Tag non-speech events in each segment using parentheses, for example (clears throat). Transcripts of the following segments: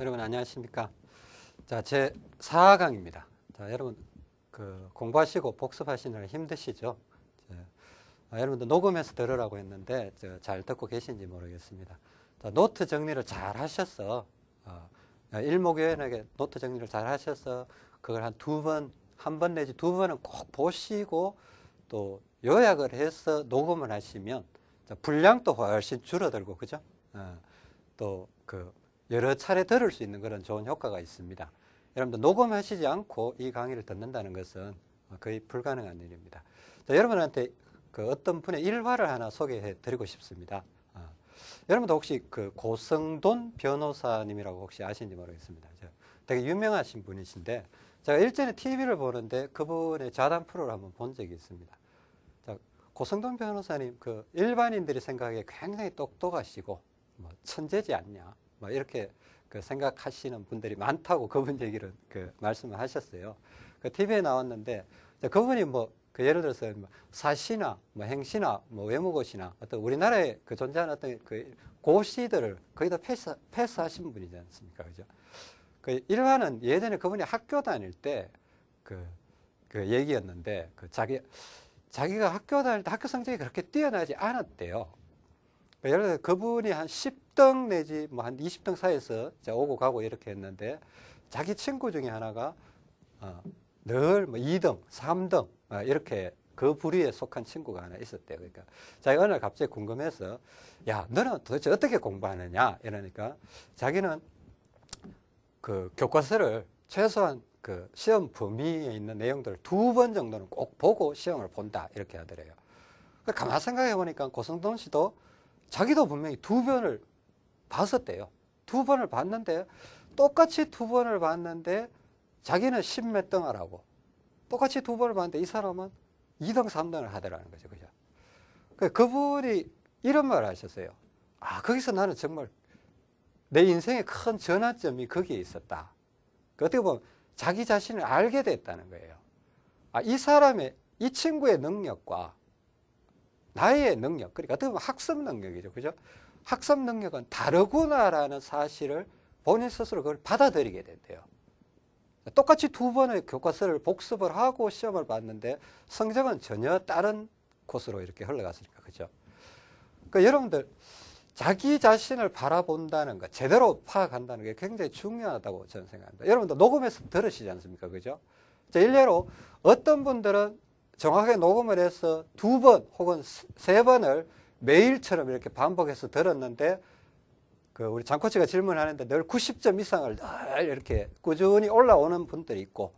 여러분 안녕하십니까? 자, 제 4강입니다. 자, 여러분 그 공부하시고 복습하시느라 힘드시죠? 자, 아, 여러분들 녹음해서 들으라고 했는데 잘 듣고 계신지 모르겠습니다. 자, 노트 정리를 잘 하셔서 어, 일목요연하게 노트 정리를 잘 하셔서 그걸 한 두 번, 한 번 내지 두 번은 꼭 보시고 또 요약을 해서 녹음을 하시면 분량도 훨씬 줄어들고 그죠? 어, 또그 여러 차례 들을 수 있는 그런 좋은 효과가 있습니다. 여러분들 녹음하시지 않고 이 강의를 듣는다는 것은 거의 불가능한 일입니다. 자, 여러분한테 그 어떤 분의 일화를 하나 소개해 드리고 싶습니다. 어. 여러분도 혹시 그 고성돈 변호사님이라고 혹시 아시는지 모르겠습니다. 되게 유명하신 분이신데 제가 일전에 TV를 보는데 그분의 자담 프로를 한번 본 적이 있습니다. 자, 고성돈 변호사님 그 일반인들이 생각하기에 굉장히 똑똑하시고 뭐 천재지 않냐 뭐 이렇게 그 생각하시는 분들이 많다고 그분 얘기를 그 말씀을 하셨어요. 그 TV에 나왔는데 그분이 뭐 그 예를 들어서 뭐 사시나 뭐 행시나 뭐 외무고시나 어떤 우리나라에 그 존재하는 어떤 그 고시들을 거의 다 패스, 패스하신 분이지 않습니까? 그죠? 그 일화는 예전에 그분이 학교 다닐 때 그, 그 얘기였는데 그 자기, 자기가 학교 다닐 때 학교 성적이 그렇게 뛰어나지 않았대요. 그러니까 예를 들어 그분이 한 10등 내지 뭐 한 20등 사이에서 오고 가고 이렇게 했는데 자기 친구 중에 하나가 어, 늘뭐 2등, 3등 어, 이렇게 그 부류에 속한 친구가 하나 있었대요. 그러니까 자기가 어느 날 갑자기 궁금해서 야 너는 도대체 어떻게 공부하느냐 이러니까 자기는 그 교과서를 최소한 그 시험 범위에 있는 내용들을 두 번 정도는 꼭 보고 시험을 본다 이렇게 하더래요. 그러니까 가만 생각해 보니까 고성돈 씨도 자기도 분명히 두 번을 봤었대요. 두 번을 봤는데 똑같이 두 번을 봤는데 자기는 십몇 등 하라고 똑같이 두 번을 봤는데 이 사람은 2등, 3등을 하더라는 거죠. 그죠? 그 그분이 이런 말을 하셨어요. 아, 거기서 나는 정말 내 인생의 큰 전환점이 거기에 있었다. 그 어떻게 보면 자기 자신을 알게 됐다는 거예요. 아, 이 사람의, 이 친구의 능력과 나의 능력, 그러니까 어떻게 보면 학습 능력이죠. 그죠? 학습 능력은 다르구나라는 사실을 본인 스스로 그걸 받아들이게 된대요. 똑같이 두 번의 교과서를 복습을 하고 시험을 봤는데 성적은 전혀 다른 곳으로 이렇게 흘러갔으니까. 그죠? 그러니까 여러분들, 자기 자신을 바라본다는 것, 제대로 파악한다는 게 굉장히 중요하다고 저는 생각합니다. 여러분도 녹음해서 들으시지 않습니까? 그죠? 일례로 어떤 분들은 정확하게 녹음을 해서 두 번 혹은 세 번을 매일처럼 이렇게 반복해서 들었는데 그 우리 장코치가 질문하는데 늘 90점 이상을 늘 이렇게 꾸준히 올라오는 분들이 있고.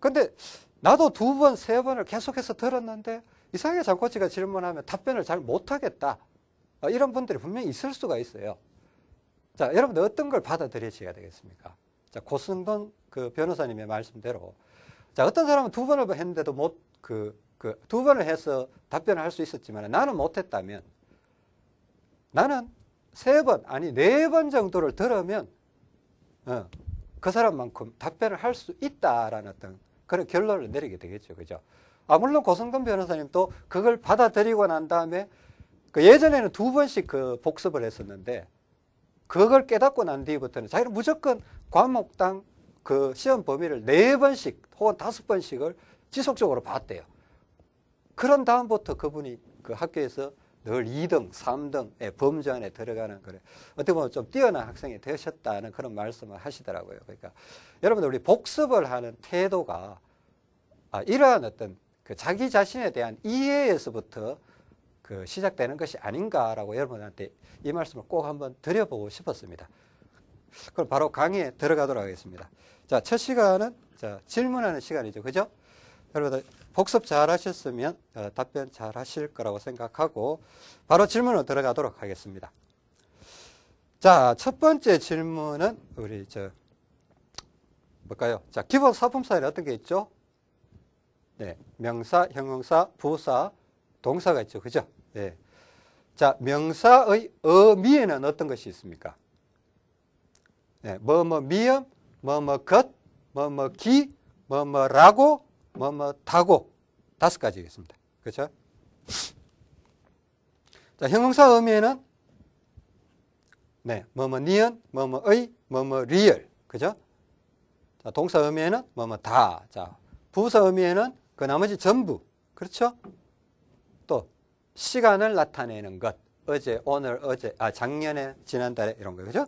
근데 나도 두 번, 세 번을 계속해서 들었는데 이상하게 장코치가 질문하면 답변을 잘 못하겠다. 어, 이런 분들이 분명히 있을 수가 있어요. 자 여러분들 어떤 걸 받아들이셔야 되겠습니까? 자 고승돈 그 변호사님의 말씀대로. 자 어떤 사람은 두 번을 했는데도 못 그, 그, 두 번을 해서 답변을 할 수 있었지만 나는 못했다면 나는 세 번, 아니 네 번 정도를 들으면 어, 그 사람만큼 답변을 할 수 있다라는 어떤 그런 결론을 내리게 되겠죠. 그죠? 아, 물론 고성근 변호사님도 그걸 받아들이고 난 다음에 그 예전에는 두 번씩 그 복습을 했었는데 그걸 깨닫고 난 뒤부터는 자기는 무조건 과목당 그 시험 범위를 네 번씩 혹은 다섯 번씩을 지속적으로 봤대요. 그런 다음부터 그분이 그 학교에서 늘 2등, 3등의 범주 안에 들어가는 그래. 어떻게 보면 좀 뛰어난 학생이 되셨다는 그런 말씀을 하시더라고요. 그러니까 여러분들 우리 복습을 하는 태도가 아, 이러한 어떤 그 자기 자신에 대한 이해에서부터 그 시작되는 것이 아닌가라고 여러분한테 이 말씀을 꼭 한번 드려보고 싶었습니다. 그럼 바로 강의에 들어가도록 하겠습니다. 자, 첫 시간은 자, 질문하는 시간이죠. 그죠? 여러분들 복습 잘 하셨으면 어, 답변 잘 하실 거라고 생각하고 바로 질문으로 들어가도록 하겠습니다. 자, 첫 번째 질문은 우리 저 뭘까요? 자, 기본 사품사에 어떤 게 있죠? 네, 명사, 형용사, 부사, 동사가 있죠. 그죠? 네. 자, 명사의 어미에는 어떤 것이 있습니까? 네, 뭐, 뭐, 미음, 뭐, 뭐, 것, 뭐, 뭐, 기, 뭐, 뭐라고, 뭐, 뭐, 타고 다섯 가지겠습니다. 그렇죠? 자, 형용사 의미에는 네, 뭐, 뭐, 니은, 뭐, 뭐 의, 뭐 뭐 리을. 그죠? 자, 동사 의미에는 뭐 뭐 다. 자, 부사 의미에는 그 나머지 전부. 그렇죠? 또 시간을 나타내는 것. 어제, 오늘, 어제, 아, 작년에, 지난달에 이런 거. 그죠?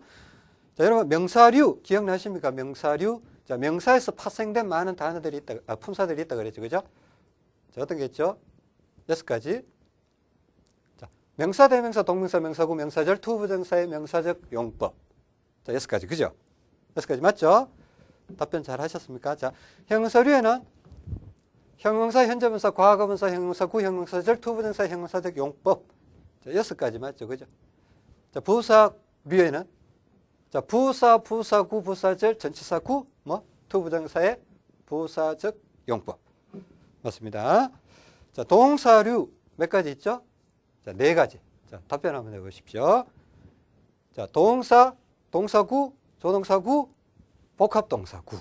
자, 여러분 명사류 기억나십니까? 명사류. 자, 명사에서 파생된 많은 단어들이 있다, 아, 품사들이 있다 그랬죠. 그죠? 자, 어떤 게 있죠? 여섯 가지. 자, 명사, 대명사, 동명사, 명사구, 명사절, to부정사의 명사적 용법. 자, 여섯 가지. 그죠? 여섯 가지 맞죠? 답변 잘 하셨습니까? 자, 형용사류에는 형용사, 현재분사, 과거분사, 형용사구, 형용사절, to부정사 형용사적 용법. 자, 여섯 가지 맞죠? 그죠? 자, 부사류에는 자, 부사, 부사구, 부사절, 전치사구, 뭐, to부정사의 부사적 용법. 맞습니다. 자, 동사류 몇 가지 있죠? 자, 네 가지. 자, 답변 한번 해보십시오. 자, 동사, 동사구, 조동사구, 복합동사구.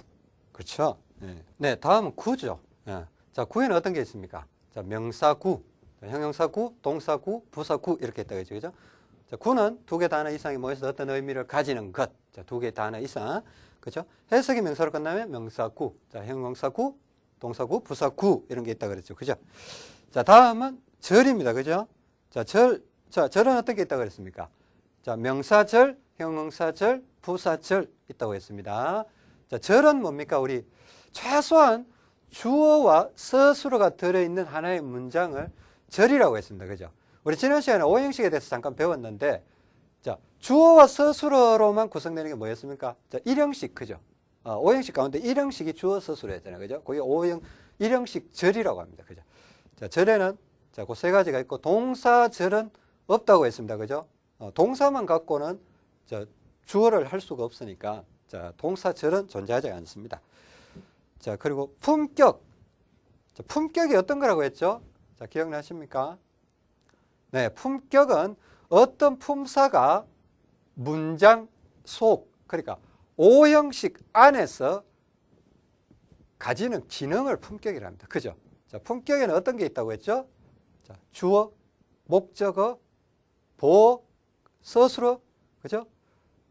그렇죠? 네, 네 다음은 구죠. 네. 자, 구에는 어떤 게 있습니까? 자, 명사구, 형용사구, 동사구, 부사구 이렇게 있다 그죠? 그죠? 자, 구는 두 개 단어 이상이 모여서 어떤 의미를 가지는 것. 자, 두 개 단어 이상. 그죠? 해석이 명사로 끝나면 명사구, 자, 형용사구, 동사구, 부사구 이런 게 있다 그랬죠. 그죠? 자, 다음은 절입니다. 그죠? 자, 절. 자, 절은 어떤 게 있다 그랬습니까? 자, 명사절, 형용사절, 부사절 있다고 했습니다. 자, 절은 뭡니까? 우리 최소한 주어와 서술어가 들어있는 하나의 문장을 절이라고 했습니다. 그죠? 우리 지난 시간에 오형식에 대해서 잠깐 배웠는데, 자, 주어와 서술어로만 구성되는 게 뭐였습니까? 자, 일형식, 그죠? 어, 오형식 가운데 일형식이 주어 서술어였잖아요. 그죠? 거기 오형, 일형식 절이라고 합니다. 그죠? 자, 절에는, 자, 그 세 가지가 있고, 동사 절은 없다고 했습니다. 그죠? 어, 동사만 갖고는, 자, 주어를 할 수가 없으니까, 자, 동사 절은 존재하지 않습니다. 자, 그리고 품격. 자, 품격이 어떤 거라고 했죠? 자, 기억나십니까? 네, 품격은 어떤 품사가 문장 속, 그러니까 오형식 안에서 가지는 기능을 품격이랍니다. 그죠? 자, 품격에는 어떤 게 있다고 했죠? 자, 주어, 목적어, 보어, 서술어, 그죠?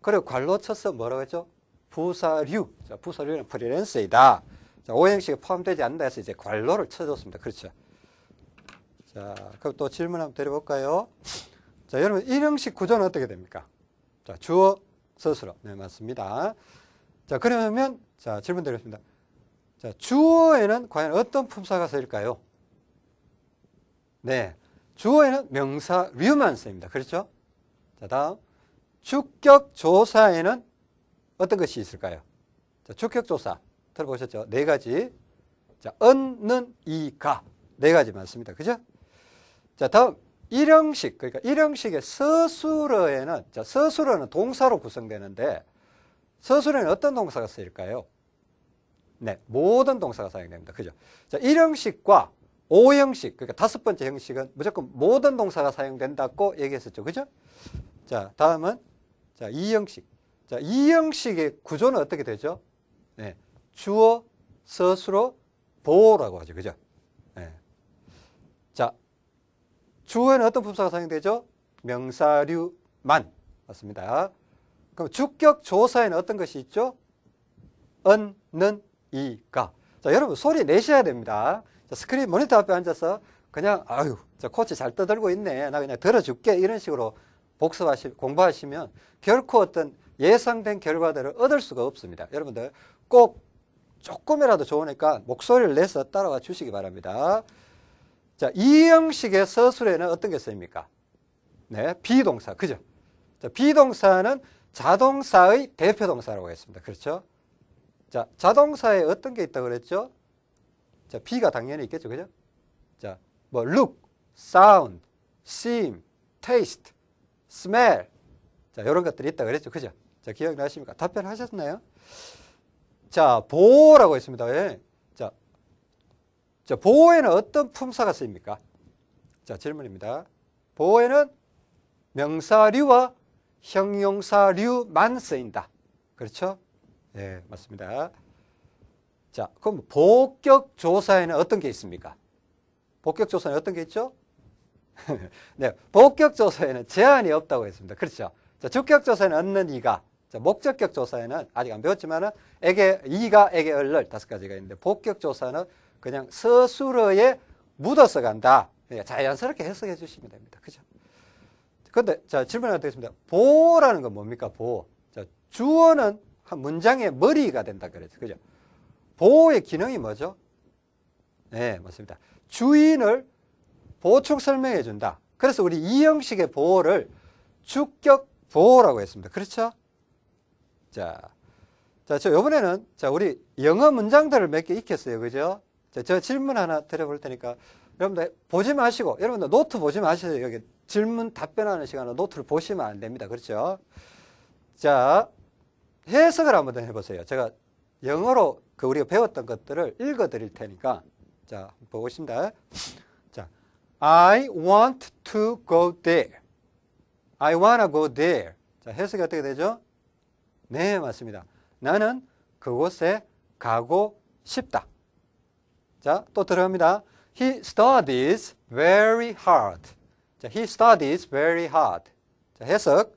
그리고 관로 쳐서 뭐라고 했죠? 부사류. 자, 부사류는 프리랜서이다. 자, 오형식에 포함되지 않는다 해서 이제 관로를 쳐줬습니다. 그렇죠? 자, 그럼 또 질문 한번 드려볼까요? 자, 여러분, 일형식 구조는 어떻게 됩니까? 자, 주어, 서술어. 네, 맞습니다. 자, 그러면, 자, 질문 드리겠습니다. 자, 주어에는 과연 어떤 품사가 쓰일까요? 네. 주어에는 명사 류만 쓰입니다. 그렇죠? 자, 다음. 주격 조사에는 어떤 것이 있을까요? 자, 주격 조사. 들어보셨죠? 네 가지. 자, 은 는, 이, 가. 네 가지 많습니다. 그죠? 자, 다음 일형식. 그러니까 일형식의 서술어에는 자, 서술어는 동사로 구성되는데 서술어에는 어떤 동사가 쓰일까요? 네, 모든 동사가 사용됩니다. 그죠? 자, 일형식과 오형식, 그러니까 다섯 번째 형식은 무조건 모든 동사가 사용된다고 얘기했었죠. 그죠? 자, 다음은 자, 이형식. 자, 이형식의 구조는 어떻게 되죠? 네, 주어, 서술어, 보호라고 하죠. 그죠? 네. 자, 주어에는 어떤 품사가 사용되죠? 명사류만. 맞습니다. 그럼 주격 조사에는 어떤 것이 있죠? 은, 는, 이, 가. 자, 여러분 소리 내셔야 됩니다. 자, 스크린 모니터 앞에 앉아서 그냥 아유, 저 코치 잘 떠들고 있네. 나 그냥 들어줄게. 이런 식으로 복습하시, 공부하시면 결코 어떤 예상된 결과들을 얻을 수가 없습니다. 여러분들 꼭 조금이라도 좋으니까 목소리를 내서 따라와 주시기 바랍니다. 자, 이 형식의 서술에는 어떤 게 쓰입니까? 네, 비동사. 그죠? 자, 비동사는 자동사의 대표 동사라고 했습니다. 그렇죠? 자, 자동사에 어떤 게 있다고 그랬죠? 자, B가 당연히 있겠죠. 그죠? 자, 뭐 look, sound, seem, taste, smell. 자, 이런 것들이 있다 그랬죠. 그죠? 자, 기억나십니까? 답변하셨나요? 자, 보호라고 했습니다. 예. 자, 자, 보호에는 어떤 품사가 쓰입니까? 자, 질문입니다. 보호에는 명사류와 형용사류만 쓰인다. 그렇죠? 예, 맞습니다. 자, 그럼 복격 조사에는 어떤 게 있습니까? 복격 조사는 어떤 게 있죠? (laughs) 네, 복격 조사에는 제한이 없다고 했습니다. 그렇죠? 자, 주격 조사에는 얻는 이가, 자, 목적격 조사에는 아직 안 배웠지만은 에게 이가 에게 얼럴 다섯 가지가 있는데 복격 조사는 그냥 서술어에 묻어서 간다. 그러니까 자연스럽게 해석해 주시면 됩니다. 그죠? 근데 자 질문 하나 드리겠습니다. 보라는 건 뭡니까? 보. 자, 주어는 한 문장의 머리가 된다 그랬죠. 그죠? 보호의 기능이 뭐죠? 네, 맞습니다. 주인을 보충 설명해 준다. 그래서 우리 이 형식의 보호를 주격 보호라고 했습니다. 그렇죠? 자, 자, 저 이번에는 자 우리 영어 문장들을 몇 개 익혔어요, 그죠? 자, 저 질문 하나 드려볼 테니까 여러분들 보지 마시고 여러분들 노트 보지 마시세요. 여기 질문 답변하는 시간에 노트를 보시면 안 됩니다. 그렇죠? 자, 해석을 한번 더 해보세요. 제가 영어로 그 우리가 배웠던 것들을 읽어 드릴 테니까 자, 보겠습니다. 자, I want to go there. I wanna go there. 자, 해석이 어떻게 되죠? 네, 맞습니다. 나는 그곳에 가고 싶다. 자, 또 들어갑니다. He studies very hard. 자, he studies very hard. 자, 해석.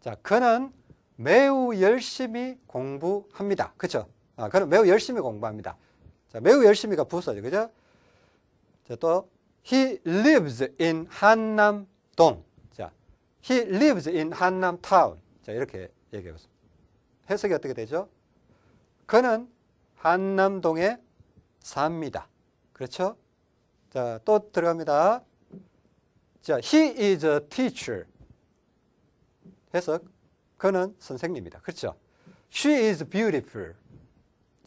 자, 그는 매우 열심히 공부합니다. 그쵸? 아, 그는 매우 열심히 공부합니다. 자, 매우 열심히가 부서죠. 그죠? 자, 또, he lives in 한남동. 자, he lives in 한남 town. 자, 이렇게 얘기해봤습니다. 해석이 어떻게 되죠? 그는 한남동에 삽니다. 그렇죠? 자, 또 들어갑니다. 자, he is a teacher. 해석. 그는 선생님이다. 그렇죠? She is beautiful.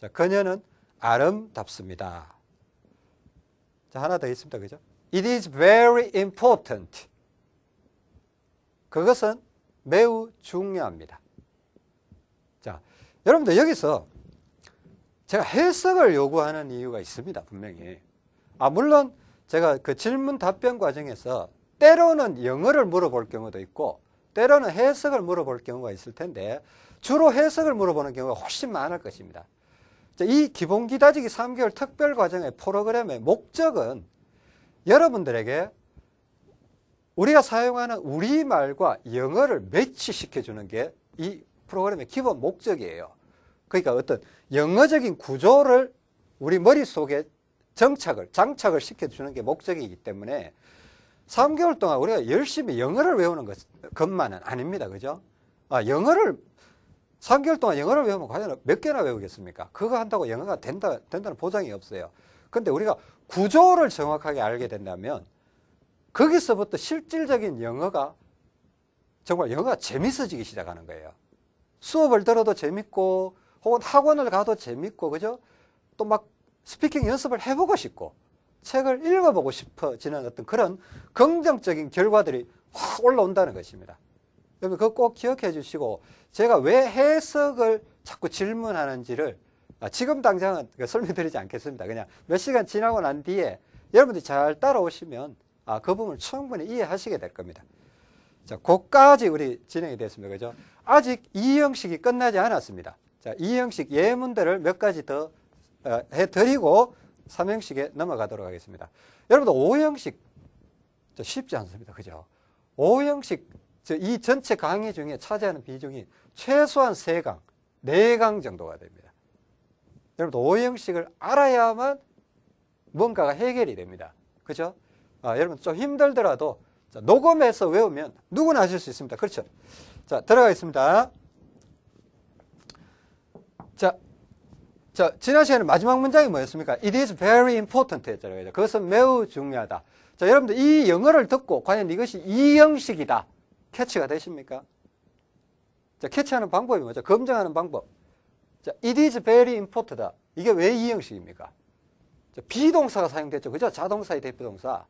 자, 그녀는 아름답습니다. 자, 하나 더 있습니다. 그죠? It is very important. 그것은 매우 중요합니다. 자, 여러분들 여기서 제가 해석을 요구하는 이유가 있습니다. 분명히. 아, 물론 제가 그 질문 답변 과정에서 때로는 영어를 물어볼 경우도 있고 때로는 해석을 물어볼 경우가 있을 텐데 주로 해석을 물어보는 경우가 훨씬 많을 것입니다. 이 기본기 다지기 3개월 특별 과정의 프로그램의 목적은 여러분들에게 우리가 사용하는 우리말과 영어를 매치시켜 주는 게 이 프로그램의 기본 목적이에요. 그러니까 어떤 영어적인 구조를 우리 머릿속에 정착을, 장착을 시켜주는 게 목적이기 때문에 3개월 동안 우리가 열심히 영어를 외우는 것, 것만은 아닙니다. 그죠? 아, 영어를, 3개월 동안 영어를 외우면 과연 몇 개나 외우겠습니까? 그거 한다고 영어가 된다, 된다는 보장이 없어요. 근데 우리가 구조를 정확하게 알게 된다면 거기서부터 실질적인 영어가 정말 영어가 재밌어지기 시작하는 거예요. 수업을 들어도 재밌고 혹은 학원을 가도 재밌고 그죠? 또 막 스피킹 연습을 해보고 싶고 책을 읽어보고 싶어지는 어떤 그런 긍정적인 결과들이 확 올라온다는 것입니다. 여러분 그거 꼭 기억해 주시고 제가 왜 해석을 자꾸 질문하는지를 아, 지금 당장은 설명드리지 않겠습니다. 그냥 몇 시간 지나고 난 뒤에 여러분들이 잘 따라오시면 아, 그 부분을 충분히 이해하시게 될 겁니다. 자, 그까지 우리 진행이 됐습니다. 그죠? 아직 이 형식이 끝나지 않았습니다. 자, 이 형식 예문들을 몇 가지 더 어, 해드리고 3형식에 넘어가도록 하겠습니다. 여러분들 5형식 쉽지 않습니다. 그죠? 5형식 이 전체 강의 중에 차지하는 비중이 최소한 3강, 4강 정도가 됩니다. 여러분들 5형식을 알아야만 뭔가가 해결이 됩니다. 그죠? 아, 여러분 좀 힘들더라도 자, 녹음해서 외우면 누구나 하실 수 있습니다. 그렇죠? 자, 들어가겠습니다. 자, 자, 지난 시간에 마지막 문장이 뭐였습니까? It is very important 했잖아요. 그것은 매우 중요하다. 자, 여러분들 이 영어를 듣고 과연 이것이 이 형식이다. 캐치가 되십니까? 자, 캐치하는 방법이 뭐죠? 검증하는 방법. 자, it is very important다. 이게 왜 이 형식입니까? 자, 비동사가 사용됐죠. 그죠? 자동사의 대표동사.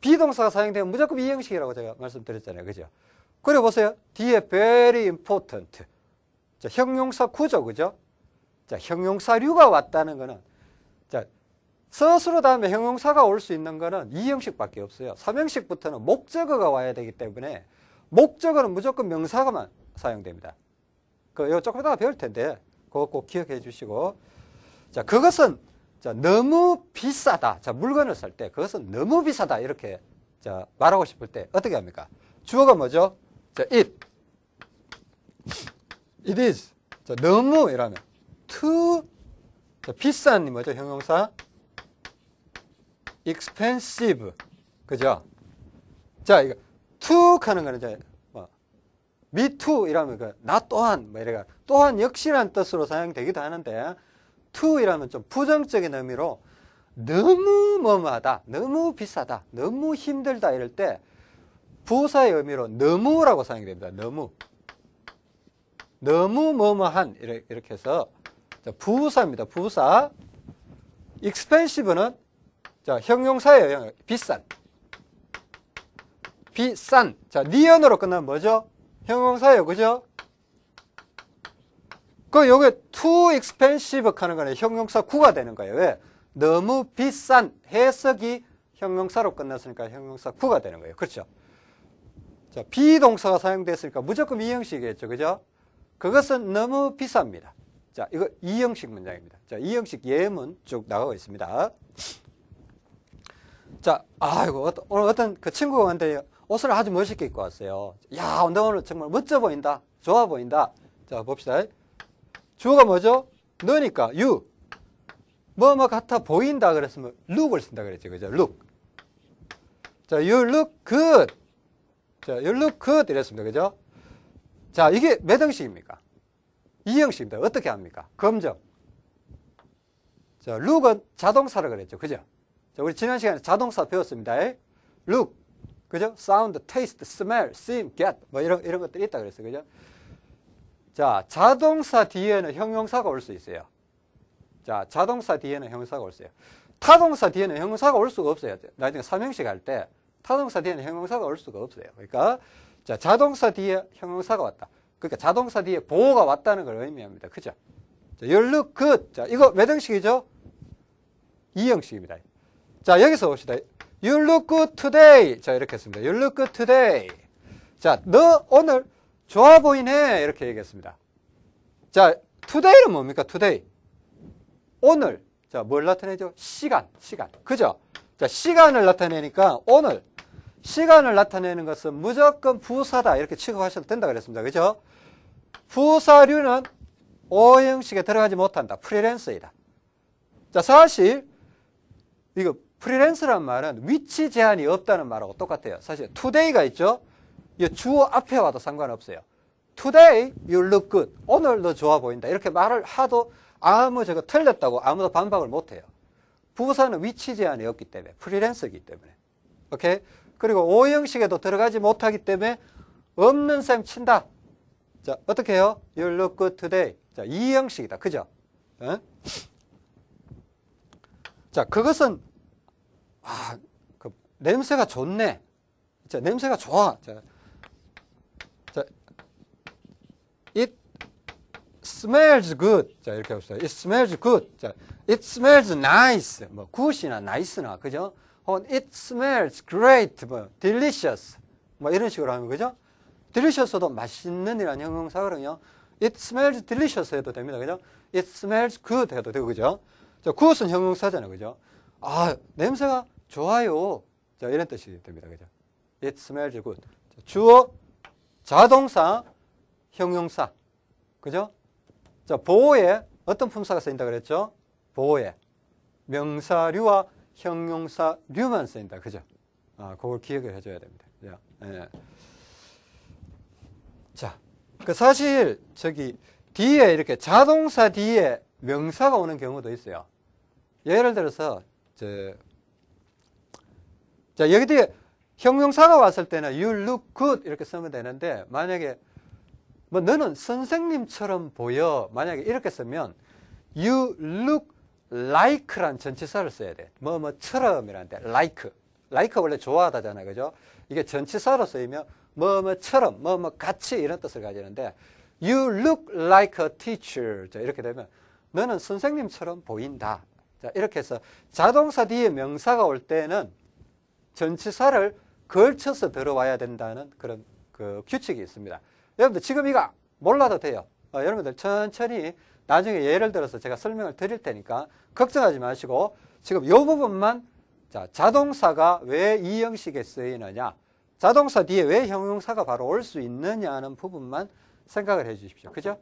비동사가 사용되면 무조건 이 형식이라고 제가 말씀드렸잖아요. 그죠? 그래 보세요. 뒤에 very important. 자, 형용사 구조, 그죠? 자, 형용사류가 왔다는 거는 자, 서술어 다음에 형용사가 올 수 있는 거는 이 형식밖에 없어요. 3형식부터는 목적어가 와야 되기 때문에 목적어는 무조건 명사가만 사용됩니다. 그, 이거 조금 이따가 배울 텐데, 그거 꼭 기억해 주시고. 자, 그것은 자, 너무 비싸다. 자, 물건을 살 때 그것은 너무 비싸다. 이렇게 자, 말하고 싶을 때 어떻게 합니까? 주어가 뭐죠? 자, it. It is. 자, 너무 이라면 too 자, 비싼 이 뭐죠? 형용사 expensive. 그죠? 자, 이거 too 하는 거는 이제 뭐 me too 이라면 그 나 또한 뭐 이래가 또한 역시란 뜻으로 사용되기도 하는데 to 이라면 좀 부정적인 의미로 너무 뭐뭐하다, 너무 비싸다, 너무 힘들다 이럴 때 부사의 의미로 너무라고 사용이 됩니다. 너무. 너무 뭐뭐한 이렇게 해서 부사입니다. 부사. expensive는 자, 형용사예요. 비싼. 비싼. 자, 니언으로 끝나면 뭐죠? 형용사예요. 그죠? 그 요게 too expensive 하는 거는 형용사 구가 되는 거예요. 왜? 너무 비싼 해석이 형용사로 끝났으니까 형용사 구가 되는 거예요. 그렇죠? 자, 비동사가 사용됐으니까 무조건 이 형식이겠죠. 그죠? 그것은 너무 비쌉니다. 자, 이거 이 형식 문장입니다. 자, 이 형식 예문 쭉 나가고 있습니다. 자, 아이고, 오늘 어떤 그 친구가 왔는데 옷을 아주 멋있게 입고 왔어요. 야, 너 오늘 정말 멋져 보인다. 좋아 보인다. 자, 봅시다. 주어가 뭐죠? 너니까, you. 뭐, 뭐 같아 보인다 그랬으면 look을 쓴다 그랬죠. 그죠? look. 자, you look good. 자, you look good 이랬습니다. 그죠? 자, 이게 몇 형식입니까? 이 형식입니다. 어떻게 합니까? 검정. 자, look은 자동사라 그랬죠. 그죠? 자, 우리 지난 시간에 자동사 배웠습니다. look. 그죠? sound, taste, smell, seem, get. 뭐 이런, 이런 것들이 있다 그랬어요. 그죠? 자, 자동사 뒤에는 형용사가 올 수 있어요. 자, 자동사 뒤에는 형용사가 올 수 있어요. 타동사 뒤에는 형용사가 올 수가 없어요. 나중에 삼형식 할 때 타동사 뒤에는 형용사가 올 수가 없어요. 그러니까 자, 자동사 뒤에 형용사가 왔다. 그러니까 자동사 뒤에 보호가 왔다는 걸 의미합니다. 그죠? 자, look good. 자, 이거 몇 형식이죠? 이 형식입니다. 자, 여기서 봅시다. You look good today. 자, 이렇게 했습니다. You look good today. 자, 너 오늘 좋아 보이네. 이렇게 얘기했습니다. 자, today는 뭡니까? today. 오늘. 자, 뭘 나타내죠? 시간, 시간. 그죠? 자, 시간을 나타내니까 오늘. 시간을 나타내는 것은 무조건 부사다. 이렇게 취급하셔도 된다 그랬습니다. 그죠? 부사류는 오형식에 들어가지 못한다. 프리랜서이다. 자, 사실, 이거 프리랜서란 말은 위치 제한이 없다는 말하고 똑같아요. 사실 today가 있죠. 이 주어 앞에 와도 상관없어요. Today you look good. 오늘 너 좋아 보인다. 이렇게 말을 하도 아무 저거 틀렸다고 아무도 반박을 못해요. 부사는 위치 제한이 없기 때문에 프리랜서이기 때문에. 오케이. 그리고 오형식에도 들어가지 못하기 때문에 없는 셈 친다. 자 어떻게 해요? You look good today. 자 이 형식이다. 그죠? 어? 자 그것은 아, 그 냄새가 좋네. 자, 냄새가 좋아. 자, 자, it smells good. 자, 이렇게 해봅시다. It smells good. 자, it smells nice. 뭐, good이나 nice나, 그죠? 혹은 it smells great. 뭐, delicious. 뭐, 이런 식으로 하면, 그죠? delicious도 맛있는 이라는 형용사거든요. it smells delicious 해도 됩니다. 그죠? it smells good 해도 되고, 그죠? 자, good은 형용사잖아요. 그죠? 아, 냄새가 좋아요. 자, 이런 뜻이 됩니다. 그죠? It smells good. 주어, 자동사, 형용사. 그죠? 자, 보호에 어떤 품사가 쓰인다 그랬죠? 보호에. 명사류와 형용사 류만 쓰인다. 그죠? 아, 그걸 기억을 해줘야 됩니다. 예. 자, 그 사실, 저기, 뒤에 이렇게 자동사 뒤에 명사가 오는 경우도 있어요. 예를 들어서, 저, 자, 여기 뒤에 형용사가 왔을 때는 you look good 이렇게 쓰면 되는데 만약에 뭐 너는 선생님처럼 보여 만약에 이렇게 쓰면 you look like란 전치사를 써야 돼. 뭐 뭐 처럼이라는데 like. like 원래 좋아하다잖아요. 그죠? 이게 전치사로 쓰이면 뭐 뭐 처럼 뭐 뭐 같이 이런 뜻을 가지는데 you look like a teacher. 자, 이렇게 되면 너는 선생님처럼 보인다. 자, 이렇게 해서 자동사 뒤에 명사가 올 때는 전치사를 걸쳐서 들어와야 된다는 그런 그 규칙이 있습니다. 여러분들 지금 이거 몰라도 돼요. 어, 여러분들 천천히 나중에 예를 들어서 제가 설명을 드릴 테니까 걱정하지 마시고 지금 이 부분만 자, 자동사가 왜 이 형식에 쓰이느냐 자동사 뒤에 왜 형용사가 바로 올 수 있느냐 하는 부분만 생각을 해 주십시오. 그죠?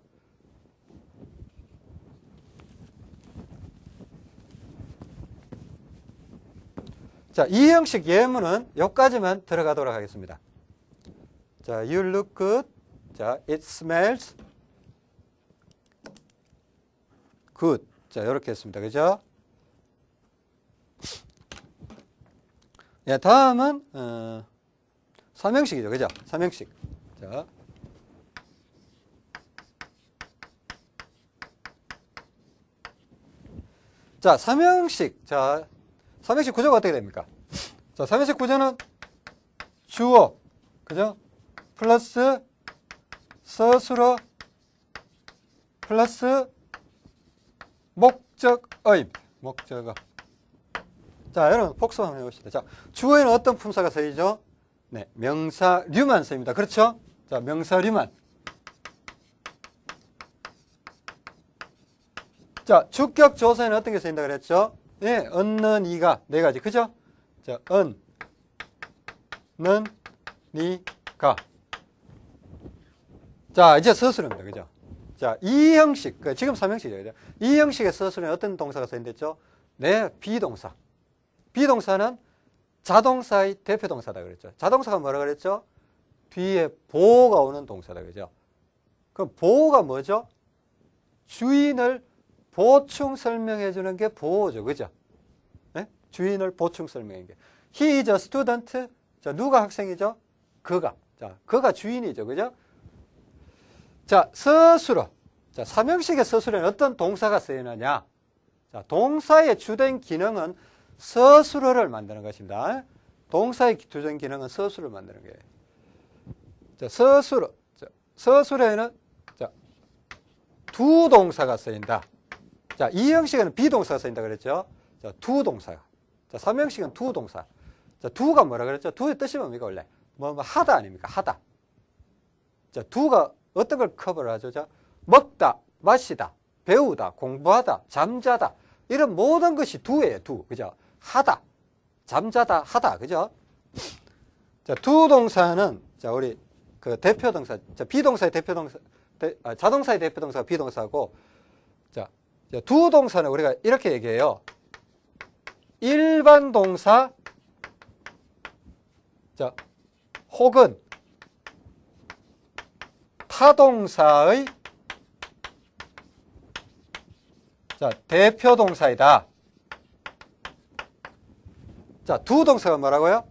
자, 이 형식 예문은 여기까지만 들어가도록 하겠습니다. 자, you look good. 자, it smells good. 자, 이렇게 했습니다. 그죠? 예, 다음은 어, 삼형식이죠. 그죠? 삼형식. 자. 자, 삼형식. 자, 삼형식 구조가 어떻게 됩니까? 자, 삼형식 구조는 주어, 그죠? 플러스 서술어 플러스 목적어입. 목적어. 자, 여러분 복습 한번 해봅시다. 자, 주어에는 어떤 품사가 쓰이죠? 네, 명사류만 쓰입니다. 그렇죠? 자, 명사류만. 자, 주격 조사에는 어떤 게 쓰인다 그랬죠? 예, 얻는 이가 네 가지. 그죠? 자, 은, 는, 니, 가. 자, 이제 서술입니다. 그죠? 자, 이 형식, 그 지금 3형식이죠. 이 형식의 서술에 어떤 동사가 쓰인댔죠? 네, 비동사. 비동사는 자동사의 대표 동사다 그랬죠. 자동사가 뭐라 그랬죠? 뒤에 보호가 오는 동사다 그죠? 그럼 보호가 뭐죠? 주인을 보충 설명해 주는 게 보호죠. 그죠? 네? 주인을 보충 설명해 게. He is a student. 자, 누가 학생이죠? 그가. 자, 그가 주인이죠. 그죠? 자, 서술어. 자, 삼형식의 서술에는 어떤 동사가 쓰이느냐? 자, 동사의 주된 기능은 서술어를 만드는 것입니다. 동사의 주된 기능은 서술을 만드는 거예요. 자, 서술어. 자, 서술에는 자, 두 동사가 쓰인다. 자, 이 형식에는 비동사가 쓰인다 그랬죠? 자, 두 동사가. 자, 삼형식은 두 동사. 자, 두가 뭐라 그랬죠? 두의 뜻이 뭡니까, 원래? 뭐, 뭐, 하다 아닙니까? 하다. 자, 두가 어떤 걸 커버를 하죠? 자, 먹다, 마시다, 배우다, 공부하다, 잠자다. 이런 모든 것이 두예요, 두. 그죠? 하다, 잠자다, 하다. 그죠? 자, 두 동사는, 자, 우리 그 대표 동사, 자, 비동사의 대표 동사, 대, 아, 자동사의 대표 동사가 비동사고, 자, 두 동사는 우리가 이렇게 얘기해요. 일반 동사, 자, 혹은 타동사의 자, 대표 동사이다. 자, 두 동사가 뭐라고요?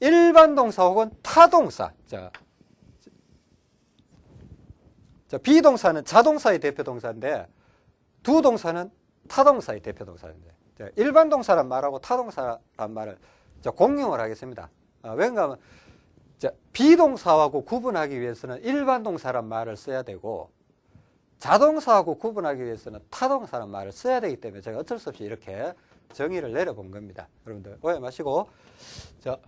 일반 동사 혹은 타동사. 자, 자, 비동사는 자동사의 대표 동사인데 두 동사는 타동사의 대표 동사인데 자, 일반 동사란 말하고 타동사란 말을 자, 공용을 하겠습니다. 아, 왜냐하면 자, 비동사하고 구분하기 위해서는 일반 동사란 말을 써야 되고 자동사하고 구분하기 위해서는 타동사란 말을 써야 되기 때문에 제가 어쩔 수 없이 이렇게 정의를 내려본 겁니다. 여러분들 오해 마시고 자,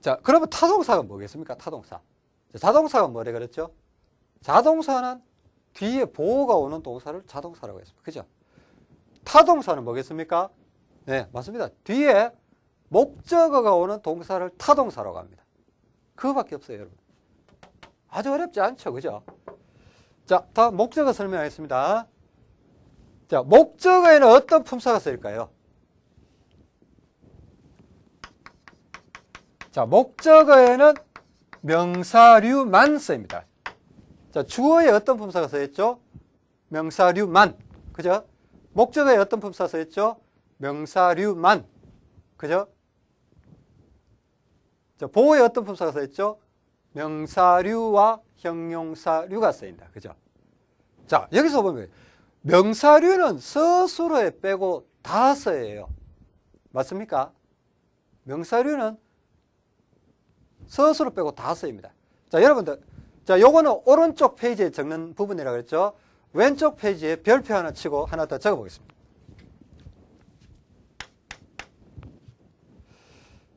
자 그러면 타동사가 뭐겠습니까? 타동사. 자동사가 뭐래 그랬죠? 자동사는 뒤에 보호가 오는 동사를 자동사라고 했습니다. 그죠? 타동사는 뭐겠습니까? 네, 맞습니다. 뒤에 목적어가 오는 동사를 타동사라고 합니다. 그거밖에 없어요, 여러분. 아주 어렵지 않죠, 그죠? 자, 다음 목적어 설명하겠습니다. 자, 목적어에는 어떤 품사가 쓰일까요? 자, 목적어에는 명사류만 쓰입니다. 자, 주어에 어떤 품사가 쓰였죠? 명사류만. 그죠? 목적어에 어떤 품사 쓰였죠? 명사류만. 그죠? 자, 보호에 어떤 품사가 쓰였죠? 명사류와 형용사류가 쓰인다. 그죠? 자, 여기서 보면 명사류는 서술어에 빼고 다 써예요. 맞습니까? 명사류는 서술어 빼고 다 쓰입니다. 자, 여러분들. 자, 요거는 오른쪽 페이지에 적는 부분이라고 했죠. 왼쪽 페이지에 별표 하나 치고 하나 더 적어 보겠습니다.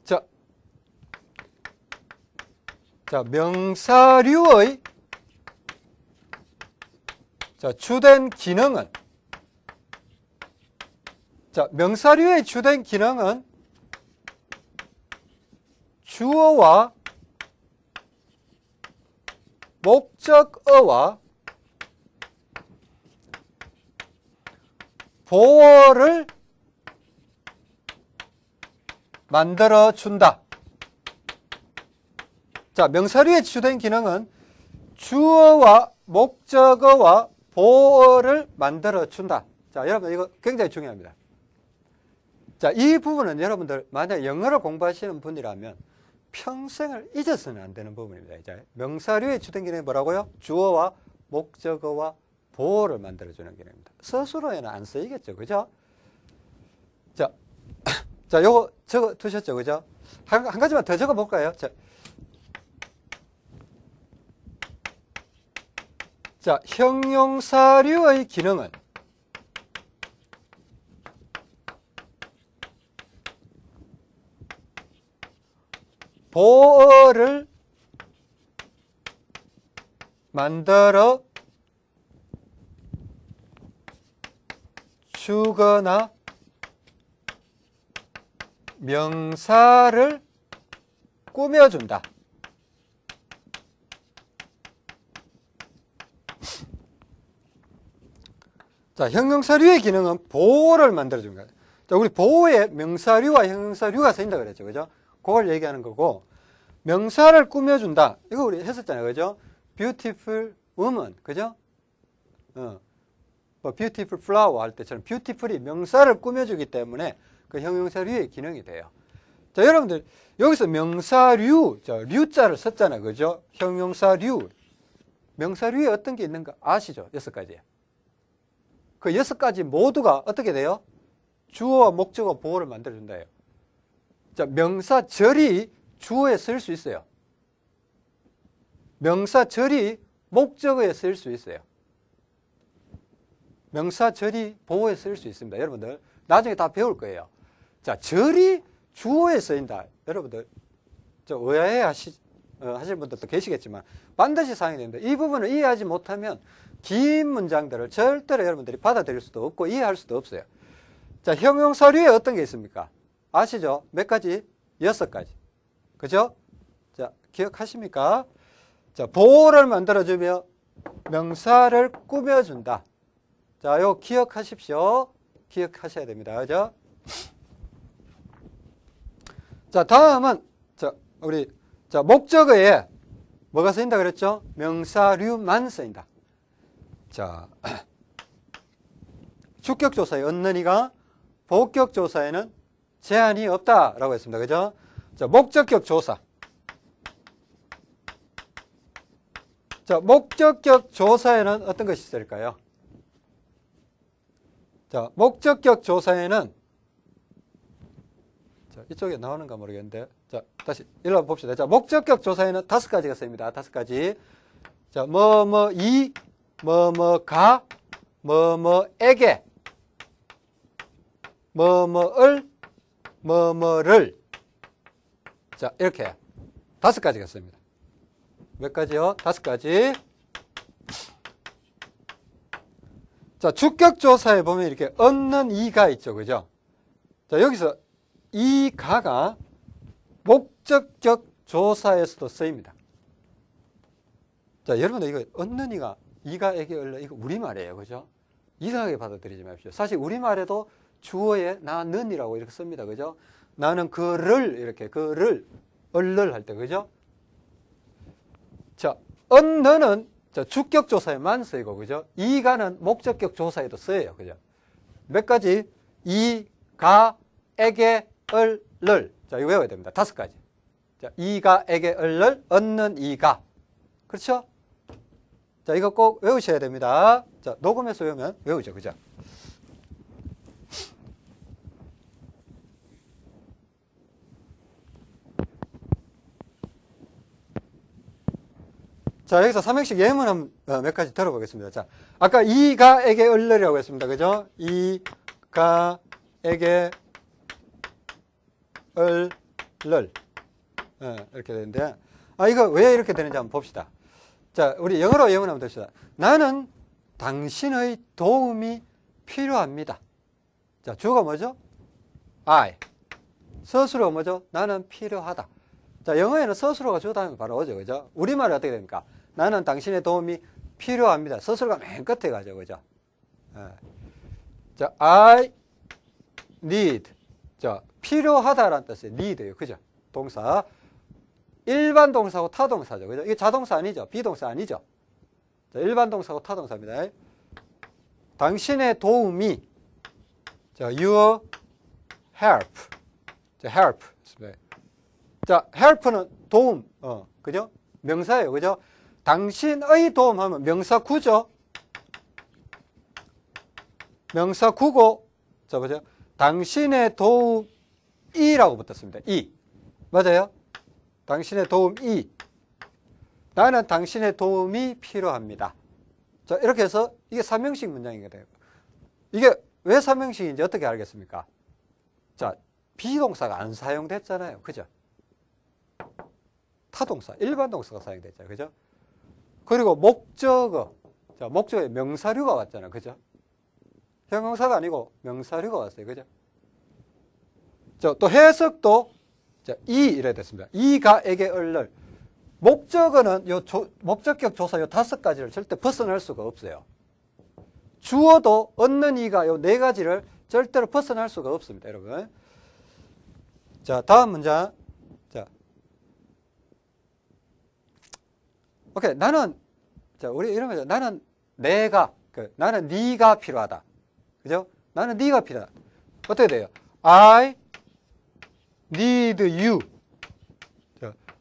자, 자, 명사류의 자, 주된 기능은 자, 명사류의 주된 기능은 주어와 목적어와 보어를 만들어 준다. 자, 명사류의 주된 기능은 주어와 목적어와 보어를 만들어 준다. 자, 여러분 이거 굉장히 중요합니다. 자, 이 부분은 여러분들 만약 영어를 공부하시는 분이라면 평생을 잊어서는 안 되는 부분입니다. 이제 명사류의 주된 기능이 뭐라고요? 주어와 목적어와 보어를 만들어주는 기능입니다. 스스로에는 안 쓰이겠죠. 그죠? 자, (coughs) 자, 요거 적어 두셨죠. 그죠? 한, 한 가지만 더 적어 볼까요? 자, 자, 형용사류의 기능은 보어를 만들어 주거나 명사를 꾸며준다. 자, 형용사류의 기능은 보호를 만들어주는 거예요. 자, 우리 보호에 명사류와 형용사류가 쓰인다 그랬죠. 그죠? 그걸 얘기하는 거고, 명사를 꾸며준다. 이거 우리 했었잖아요. 그죠? beautiful woman. 그죠? 어. 뭐 beautiful flower 할 때처럼 beautiful이 명사를 꾸며주기 때문에 그 형용사류의 기능이 돼요. 자, 여러분들, 여기서 명사류, 저, 류자를 썼잖아요. 그죠? 형용사류. 명사류에 어떤 게 있는가 아시죠? 여섯 가지. 그 여섯 가지 모두가 어떻게 돼요? 주어와 목적어 보호를 만들어준다요. 자, 명사절이 주어에 쓸 수 있어요. 명사절이 목적어에 쓸 수 있어요. 명사절이 보호에 쓸 수 있습니다. 여러분들 나중에 다 배울 거예요. 자, 절이 주어에 쓰인다. 여러분들 저 의아해 하시, 어, 하실 분들도 계시겠지만 반드시 사용이 됩니다. 이 부분을 이해하지 못하면 긴 문장들을 절대로 여러분들이 받아들일 수도 없고 이해할 수도 없어요. 자, 형용사류에 어떤 게 있습니까? 아시죠? 몇 가지? 여섯 가지. 그죠? 자, 기억하십니까? 자, 보호를 만들어주며 명사를 꾸며준다. 자, 요 기억하십시오. 기억하셔야 됩니다. 그죠? 자, 다음은, 자, 우리, 자, 목적어에 뭐가 쓰인다 그랬죠? 명사류만 쓰인다. 자, (clears throat) 주격조사에 얻는이가 복격조사에는 제한이 없다라고 했습니다. 그죠? 자, 목적격 조사. 자, 목적격 조사에는 어떤 것이 있을까요? 자, 목적격 조사에는 자, 이쪽에 나오는가 모르겠는데 자, 다시 일러 봅시다. 자, 목적격 조사에는 다섯 가지가 쓰입니다. 다섯 가지. 자, 뭐, 뭐, 이, 뭐, 뭐, 가, 뭐, 뭐에게, 뭐, 뭐을, 뭐, 뭐를. 자, 이렇게 다섯 가지가 씁니다. 몇 가지요? 다섯 가지. 자, 주격조사에 보면 이렇게 얻는 이가 있죠. 그죠? 자, 여기서 이 가가 목적격 조사에서도 쓰입니다. 자, 여러분들 이거 얻는 이가 이가에게 얼려 이거 우리말이에요. 그죠? 이상하게 받아들이지 마십시오. 사실 우리말에도 주어에 나는이라고 이렇게 씁니다. 그죠? 나는 그를 이렇게 그를 얼를 할 때 그죠? 자, 언너는 주격 조사에만 쓰이고 그죠? 이가는 목적격 조사에도 쓰여요. 그죠? 몇 가지? 이, 가, 에게, 얼, 를. 자, 이거 외워야 됩니다. 다섯 가지. 자, 이가, 에게, 얼, 를, 얻는 이가. 그렇죠? 자, 이거 꼭 외우셔야 됩니다. 자, 녹음해서 외우면 외우죠. 그죠? 자, 여기서 삼행식 예문 한몇 어, 가지 들어보겠습니다. 자, 아까 이가에게 얼르라고 했습니다. 그죠? 이가에게 얼, 를. 네, 이렇게 되는데, 아, 이거 왜 이렇게 되는지 한번 봅시다. 자, 우리 영어로 예문 한번 듭시다. 나는 당신의 도움이 필요합니다. 자, 주어가 뭐죠? I. 스스로 뭐죠? 나는 필요하다. 자, 영어에는 스스로가 주어 다음에 바로 오죠. 그죠? 우리말은 어떻게 됩니까? 나는 당신의 도움이 필요합니다. 서술가 맨 끝에 가죠. 그죠? 예. 자, I need. 자, 필요하다라는 뜻의 need예요. 그죠? 동사. 일반 동사고 타동사죠. 그죠? 이게 자동사 아니죠? 비동사 아니죠? 자, 일반 동사고 타동사입니다. 당신의 도움이 자, your help. 자, help. 자, help는 도움. 어, 그죠? 명사예요. 그죠? 당신의 도움 하면 명사 구죠? 명사 구고, 자, 보죠? 당신의 도움이라고 붙었습니다. 이. 맞아요? 당신의 도움이. 나는 당신의 도움이 필요합니다. 자, 이렇게 해서 이게 삼형식 문장이 돼요. 이게 왜 삼형식인지 어떻게 알겠습니까? 자, 비동사가 안 사용됐잖아요. 그죠? 타동사, 일반 동사가 사용됐잖아요. 그죠? 그리고 목적어. 자, 목적어에 명사류가 왔잖아요. 그죠? 형용사가 아니고 명사류가 왔어요. 그죠? 자, 또 해석도 자, 이 이래 됐습니다. 이가 에게 얼를 목적어는 요 조, 목적격 조사 요 다섯 가지를 절대 벗어날 수가 없어요. 주어도 얻는 이가 요 네 가지를 절대로 벗어날 수가 없습니다, 여러분. 자, 다음 문장. 자. 오케이. 나는 자, 우리 거죠. 나는 내가 그 나는 네가 필요하다. 그죠? 나는 네가 필요하다. 어떻게 돼요? I need you.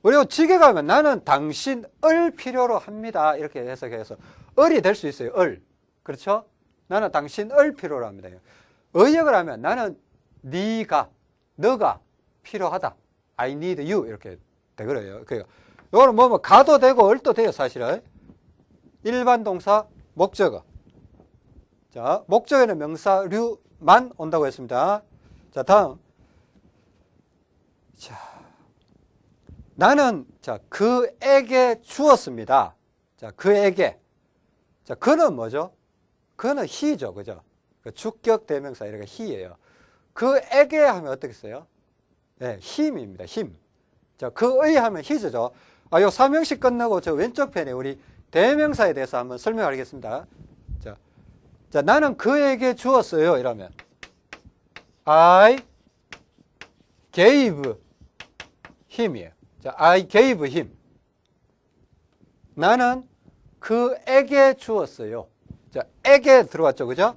우리가 지게 가 면 나는 당신을 필요로 합니다. 이렇게 해석해서 을이 될 수 있어요. 을. 그렇죠? 나는 당신을 필요로 합니다. 의역을 하면 나는 네가 너가 필요하다. I need you 이렇게 되거든요. 그러니까 이거는 뭐, 뭐 가도 되고 을도 돼요, 사실은. 일반 동사 목적어. 자, 목적에는 명사류만 온다고 했습니다. 자, 다음. 자, 나는 자 그에게 주었습니다. 자, 그에게. 자, 그는 뭐죠? 그는 히죠, 그죠? 그 주격 대명사 이렇게 히예요. 그에게 하면 어떻게 써요? 네, 힘입니다. 힘. 자, 그의 하면 히죠. 아, 요 삼형식 끝나고 저 왼쪽 편에 우리 대명사에 대해서 한번 설명하겠습니다. 자, 자, 나는 그에게 주었어요. 이러면 I gave him이에요. 자, I gave him. 나는 그에게 주었어요. 자, 에게 들어왔죠. 그죠?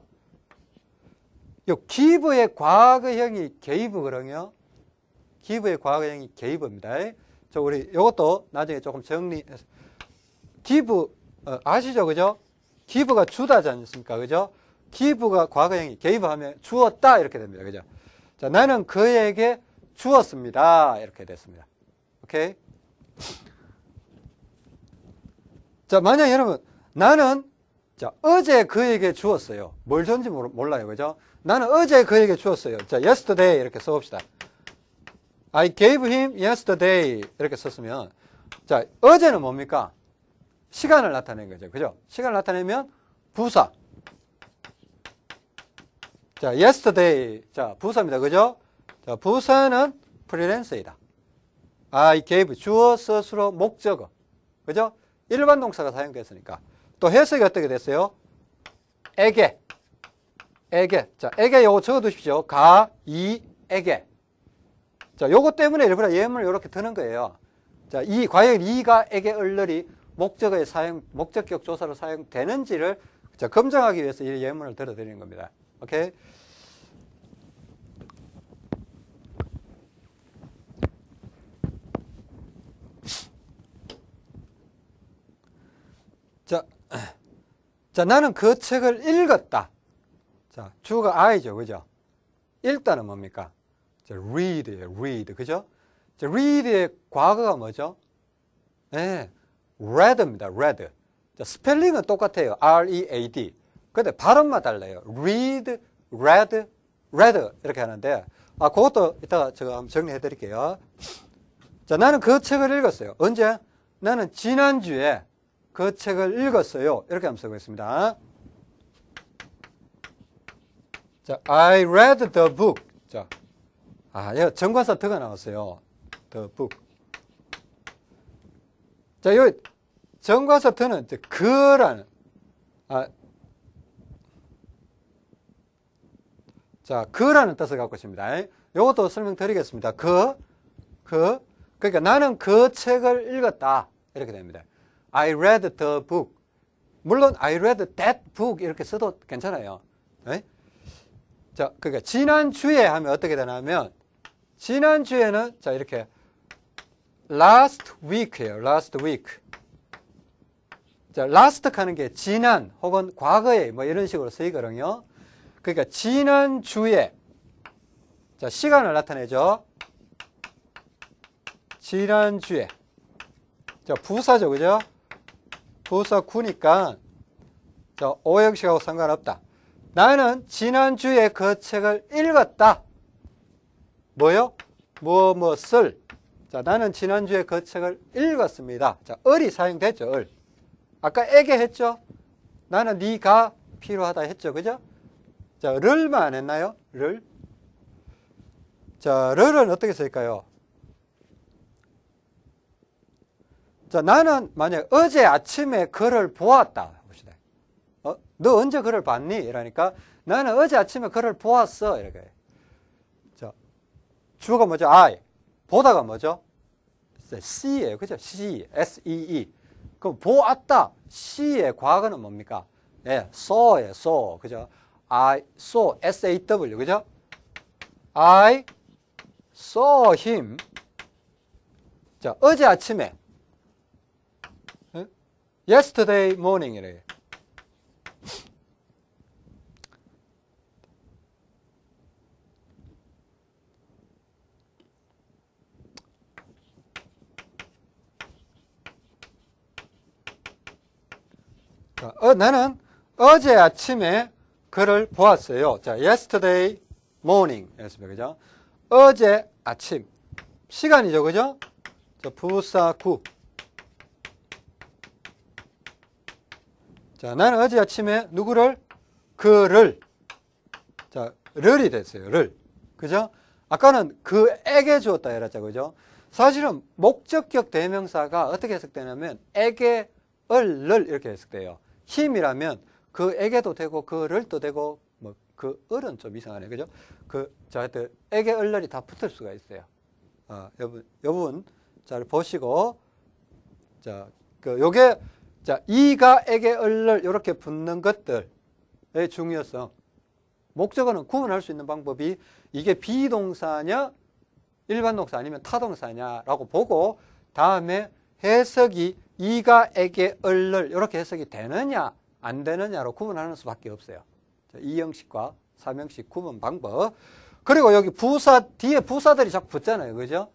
요 give의 과거형이 gave거든요. give의 과거형이 gave입니다. 저 우리 요것도 나중에 조금 정리해서 give 어, 아시죠? 그죠? give가 주다지 않습니까? 그죠? give가 과거형이 gave 하면 주었다 이렇게 됩니다. 그죠? 자, 나는 그에게 주었습니다. 이렇게 됐습니다. 오케이? 자, 만약 여러분, 나는, 자, 어제 그에게 주었어요. 뭘 줬는지 몰라요. 그죠? 나는 어제 그에게 주었어요. 자, yesterday 이렇게 써 봅시다. I gave him yesterday 이렇게 썼으면, 자, 어제는 뭡니까? 시간을 나타낸 거죠. 그죠? 시간을 나타내면 부사. 자, yesterday. 자, 부사입니다. 그죠? 자, 부사는 프리랜서이다. I gave 주어 스스로 목적어. 그죠? 일반 동사가 사용됐으니까. 또 해석이 어떻게 됐어요? 에게. 에게. 자, 에게 요거 적어 두십시오. 가, 이, 에게. 자, 요거 때문에 일부러 예문을 이렇게 드는 거예요. 자, 이, 과연 이가, 에게, 얼ler이 목적어의 사용, 목적격 조사로 사용되는지를 자, 검증하기 위해서 이 예문을 들어드리는 겁니다. 오케이? 자, 자, 나는 그 책을 읽었다. 자, 주가 I죠. 그죠? 읽다는 뭡니까? 자, read예요. read. 그죠? 자, read의 과거가 뭐죠? 예. 네, read입니다. read. 자, 스펠링은 똑같아요. R-E-A-D. 근데 발음만 달라요. read, read, read 이렇게 하는데 아, 그것도 이따가 제가 한번 정리해 드릴게요. 자, 나는 그 책을 읽었어요. 언제? 나는 지난주에 그 책을 읽었어요. 이렇게 한번 쓰고 있습니다. 자, I read the book. 자, 아, 예, 정관사 더가 나왔어요. the book. 자, 여기 정과서 더는 이제 그라는 아, 자, 그라는 뜻을 갖고 있습니다. 이것도 설명드리겠습니다. 그, 그, 그러니까 나는 그 책을 읽었다. 이렇게 됩니다. I read the book. 물론 I read that book 이렇게 써도 괜찮아요. 네? 자, 그러니까 지난주에 하면 어떻게 되냐면 지난주에는 자, 이렇게 last week예요. last week. 자, last 하는 게 지난 혹은 과거에 뭐 이런 식으로 쓰이거든요. 그러니까 지난주에 자, 시간을 나타내죠. 지난주에 자, 부사죠. 그죠? 부사 구니까 자, 오형식하고 상관없다. 나는 지난주에 그 책을 읽었다. 뭐요? 뭐, 뭐, 쓸. 자, 나는 지난주에 그 책을 읽었습니다. 자, 을이 사용됐죠, 을. 아까 에게 했죠? 나는 네가 필요하다 했죠, 그죠? 자, 를만 안 했나요? 를. 자, 를은 어떻게 쓸까요? 자, 나는 만약 어제 아침에 글을 보았다. 봅시다. 어? 너 언제 글을 봤니? 이러니까 나는 어제 아침에 글을 보았어. 이렇게. 자, 주어가 뭐죠? I. 보다가 뭐죠? C예요. 그죠? C. S-E-E. 그럼 보았다. C의 과거는 뭡니까? 예, saw예요. saw. 그죠? I saw. S-A-W. 그죠? I saw him. 자, 어제 아침에 yesterday morning이래요. 자, 어, 나는 어제 아침에 글을 보았어요. 자, yesterday morning. 였습니다. 그죠? 어제 아침. 시간이죠. 그죠? 자, 부사 구. 자, 나는 어제 아침에 누구를? 그를. 자, 를이 됐어요. 를. 그죠? 아까는 그에게 주었다 이랬죠. 그죠? 사실은 목적격 대명사가 어떻게 해석되냐면 에게, 을, 를 이렇게 해석돼요. 힘이라면 그에게도 되고 그를도 되고 뭐 그 을은 좀 이상하네. 그죠? 그, 자, 하여튼 에게, 을, 럴이 다 붙을 수가 있어요. 아, 여러분, 여러분 잘 보시고 자, 그 요게 자, 이가, 에게, 을을 이렇게 붙는 것들의 중요성. 목적어는 구분할 수 있는 방법이 이게 비동사냐, 일반 동사 아니면 타동사냐라고 보고 다음에 해석이 이가, 에게, 을을 이렇게 해석이 되느냐, 안 되느냐로 구분하는 수밖에 없어요. 자, 이 형식과 삼형식 구분 방법. 그리고 여기 부사, 뒤에 부사들이 자꾸 붙잖아요. 그죠?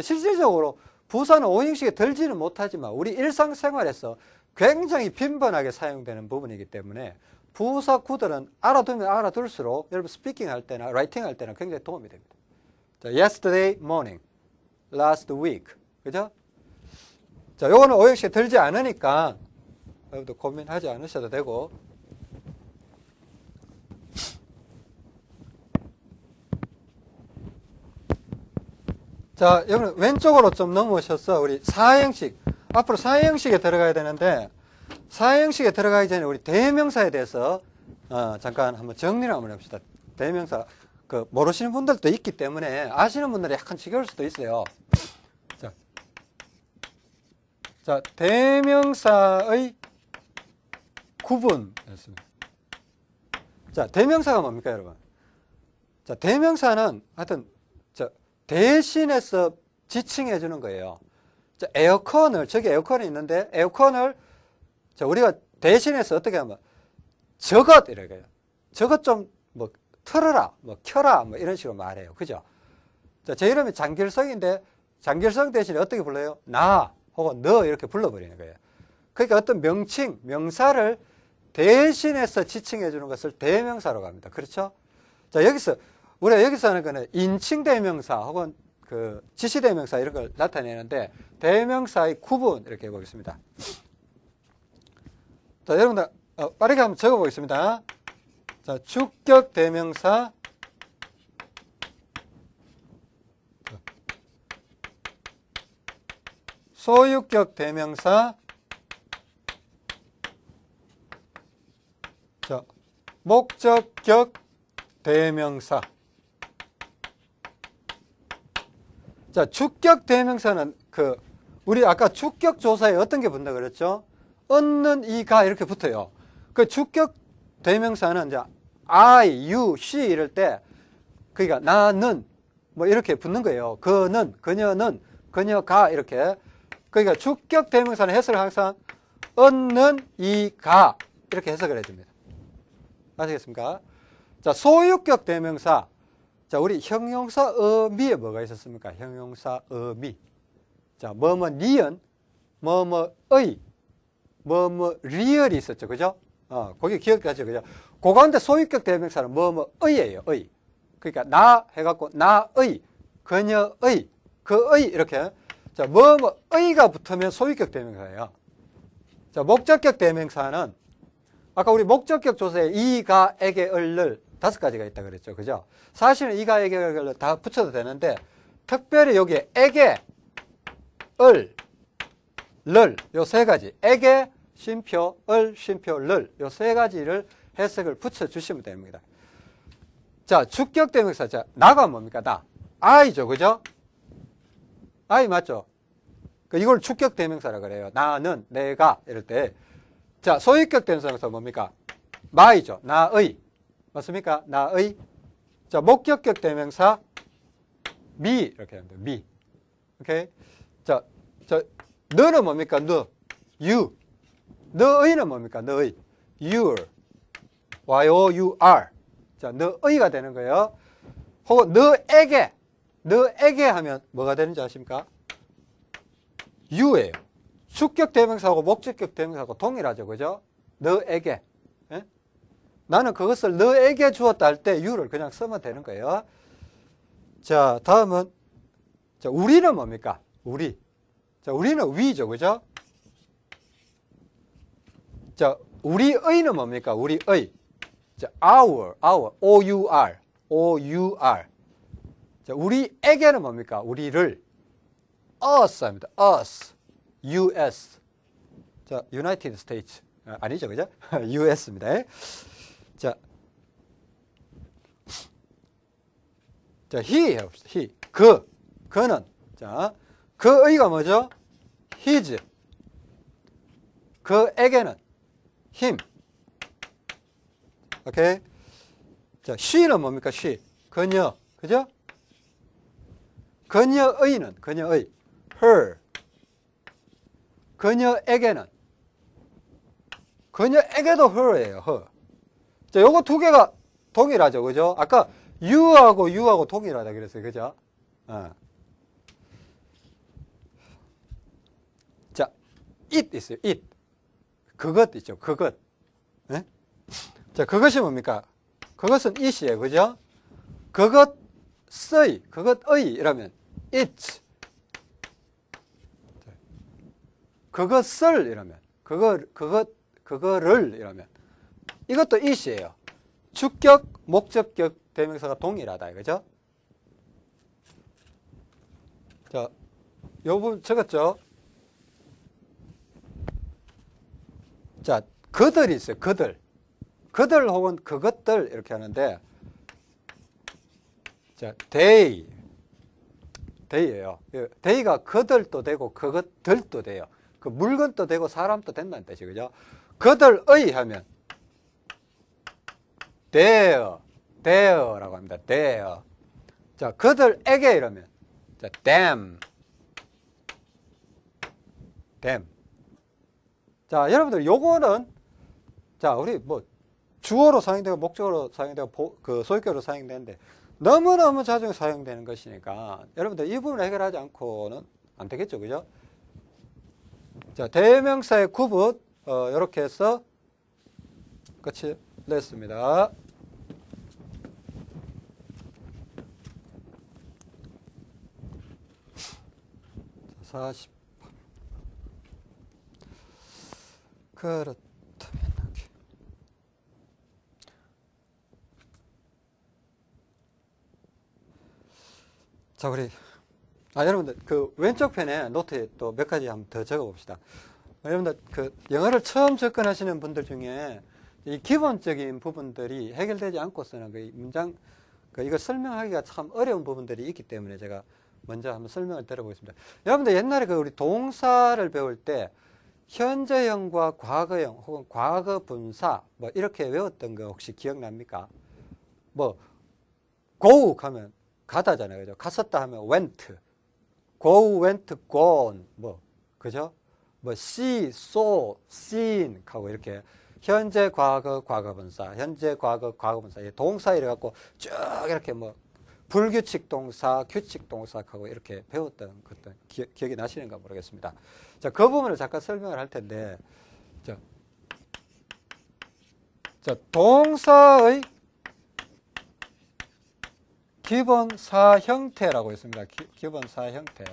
실질적으로 부사는 오형식에 들지는 못하지만 우리 일상생활에서 굉장히 빈번하게 사용되는 부분이기 때문에 부사 구들은 알아두면 알아둘수록 여러분 speaking 할 때나 writing 할 때나 굉장히 도움이 됩니다. 자, yesterday morning, last week. 그죠? 자, 요거는 오형식에 들지 않으니까 여러분도 고민하지 않으셔도 되고 자, 여러분 왼쪽으로 좀 넘어오셔서 우리 사형식 앞으로 사형식에 들어가야 되는데 사형식에 들어가기 전에 우리 대명사에 대해서 어, 잠깐 한번 정리를 한번 해봅시다. 대명사 그 모르시는 분들도 있기 때문에 아시는 분들이 약간 지겨울 수도 있어요. 자, 자 대명사의 구분이었습니다. 자, 대명사가 뭡니까, 여러분? 자, 대명사는 하여튼 대신해서 지칭해 주는 거예요. 자, 에어컨을 저기 에어컨이 있는데 에어컨을 자, 우리가 대신해서 어떻게 하면 저것 이렇게 저것 좀 뭐 틀어라, 뭐 켜라, 뭐 이런 식으로 말해요. 그죠? 자, 제 이름이 장길성인데 장길성 대신에 어떻게 불러요? 나 혹은 너 이렇게 불러버리는 거예요. 그러니까 어떤 명칭, 명사를 대신해서 지칭해 주는 것을 대명사로 합니다. 그렇죠? 자, 여기서 우리가 여기서 하는 거는 인칭 대명사 혹은 그 지시 대명사 이런 걸 나타내는데 대명사의 구분 이렇게 해보겠습니다. 자, 여러분들 어, 빠르게 한번 적어보겠습니다. 자, 주격 대명사 소유격 대명사 자, 목적격 대명사 자, 주격 대명사는 그 우리 아까 주격 조사에 어떤 게 붙는다 그랬죠? 얻는 이가 이렇게 붙어요. 그 주격 대명사는 이제 I, you, she 이럴 때 그러니까 나는 뭐 이렇게 붙는 거예요. 그는, 그녀는, 그녀가 이렇게 그러니까 주격 대명사는 해석을 항상 얻는 이가 이렇게 해석을 해줍니다. 아시겠습니까? 자, 소유격 대명사. 자, 우리 형용사 어미에 뭐가 있었습니까? 형용사 어미. 자, 뭐뭐 니은, 뭐뭐의, 뭐뭐 리얼이 있었죠. 그죠? 어, 거기 기억하죠. 그죠? 그 가운데 소유격 대명사는 뭐뭐의예요. 의. 그러니까 나 해갖고 나의, 그녀의, 그의 이렇게 자, 뭐뭐의가 붙으면 소유격 대명사예요. 자, 목적격 대명사는 아까 우리 목적격 조사에 이가, 에게, 을을 다섯 가지가 있다 그랬죠. 그죠? 사실은 이가, 에게, 을을 다 붙여도 되는데 특별히 여기에 에게, 을, 를, 요 세 가지. 에게, 쉼표, 을, 쉼표, 를. 요 세 가지를 해석을 붙여주시면 됩니다. 자, 주격 대명사. 자, 나가 뭡니까? 나. 아이죠. 그죠? 아이 맞죠? 그 이걸 주격 대명사라 그래요. 나는, 내가 이럴 때. 자, 소유격 대명사 뭡니까? 마이죠. 나의. 맞습니까? 나의. 자, 목격격 대명사 미 이렇게 합니다. 미. 오케이? 자, 자, 너는 뭡니까? 너. you. 너의는 뭡니까? 너의. your. y-o-u-r. 자, 너의가 되는 거예요. 혹은 너에게. 너에게 하면 뭐가 되는지 아십니까? you예요. 수격 대명사하고 목적격 대명사하고 동일하죠. 그죠? 너에게. 예? 나는 그것을 너에게 주었다 할 때 you를 그냥 쓰면 되는 거예요. 자, 다음은 자, 우리는 뭡니까? 우리. 자, 우리는 위죠. 그죠? 자, 우리의는 뭡니까? 우리의. 자, our, our, O-U-R, O-U-R. 자, 우리에게는 뭡니까? 우리를 us 합니다. us, US. 자, United States. 아, 아니죠, 그죠? (laughs) US입니다. 자, 자, he 해봅시다. he. 그, 그는. 자, 그의가 뭐죠? his. 그에게는 him. 오케이? 자, she는 뭡니까? she. 그녀. 그죠? 그녀의는, 그녀의. her. 그녀에게는. 그녀에게도 her예요, her. 자, 요거 두 개가 동일하죠, 그죠? 아까 you하고 you하고 동일하다 그랬어요, 그죠? 어. 자, it 있어요, it. 그것 있죠, 그것. 네? 자, 그것이 뭡니까? 그것은 it이에요, 그죠? 그것의, 그것의 이라면 it. 그것을 이라면, 그거, 그것, 그거를 이라면. 이것도 it이에요. 주격, 목적격 대명사가 동일하다, 그죠? 자, 요 부분 적었죠? 자, 그들이 있어요, 그들. 그들 혹은 그것들 이렇게 하는데, 자, they. they예요. they가 그들도 되고 그것들도 돼요. 그 물건도 되고 사람도 된다는 뜻이 그죠? 그들의 하면 their, their라고 합니다. their. 자, 그들에게 이러면 자, them, them. 자, 여러분들 요거는 자, 우리 뭐 주어로 사용되고 목적으로 사용되고 그 소유격으로 사용되는데 너무너무 자주 사용되는 것이니까 여러분들 이 부분을 해결하지 않고는 안 되겠죠. 그죠? 자, 대명사의 구분 어, 이렇게 해서 끝이 냈습니다. 자, 40. 그렇다면 여기. 자, 우리 아, 여러분들 그 왼쪽 편에 노트에 또 몇 가지 한번 더 적어 봅시다. 여러분들 그 영어를 처음 접근하시는 분들 중에 이 기본적인 부분들이 해결되지 않고서는 그 문장 그 이거 설명하기가 참 어려운 부분들이 있기 때문에 제가 먼저 한번 설명을 드려보겠습니다. 여러분들 옛날에 그 우리 동사를 배울 때 현재형과 과거형 혹은 과거 분사 뭐 이렇게 외웠던 거 혹시 기억납니까? 뭐 go 하면 가다잖아요. 그죠? 갔었다 하면 went. go, went, gone. 뭐 그죠? 뭐 see, saw, seen 하고 이렇게 현재 과거 과거분사, 현재 과거 과거분사 동사 이래 갖고 쭉 이렇게 뭐 불규칙 동사, 규칙 동사하고 이렇게 배웠던 것들 기, 기억 이 나시는가 모르겠습니다. 자, 그 부분을 잠깐 설명을 할 텐데, 자, 자 동사의 기본 사 형태라고 있습니다. 기, 본사 형태.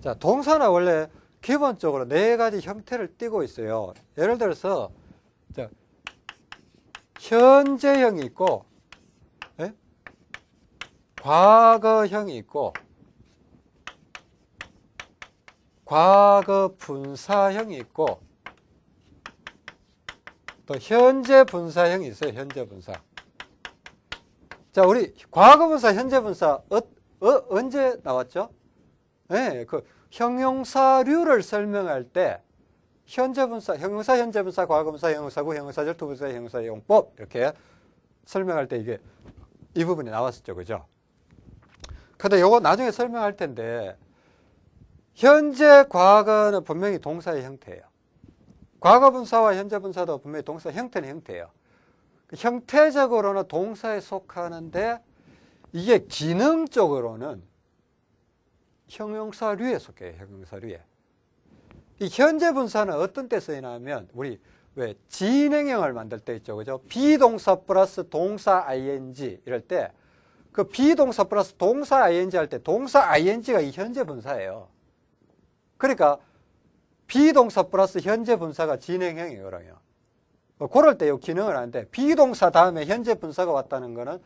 자, 동사는 원래 기본적으로 네 가지 형태를 띠고 있어요. 예를 들어서 자, 현재형이 있고 예? 과거형이 있고 과거 분사형이 있고 또 현재 분사형이 있어요. 현재 분사. 자, 우리 과거 분사, 현재 분사 어, 어, 언제 나왔죠? 네, 그 형용사류를 설명할 때 현재 분사, 형용사, 현재 분사, 과거 분사, 형용사구, 형용사 절투 분사, 형용사 용법 이렇게 설명할 때 이게 이 부분이 나왔었죠. 그죠? 근데 요거 나중에 설명할 텐데 현재 과거는 분명히 동사의 형태예요. 과거 분사와 현재 분사도 분명히 동사 형태는 형태예요. 그 형태적으로는 동사에 속하는데 이게 기능적으로는 형용사류에 속해요. 형용사류에. 이 현재 분사는 어떤 때 쓰이냐면 우리 왜 진행형을 만들 때 있죠. 그죠? be동사 플러스 동사 ing 이럴 때 그 be동사 플러스 동사 ing 할 때 동사 ing가 이 현재 분사예요. 그러니까 be동사 플러스 현재 분사가 진행형이에요. 그러면. 그럴 때 이 기능을 하는데 be동사 다음에 현재 분사가 왔다는 거는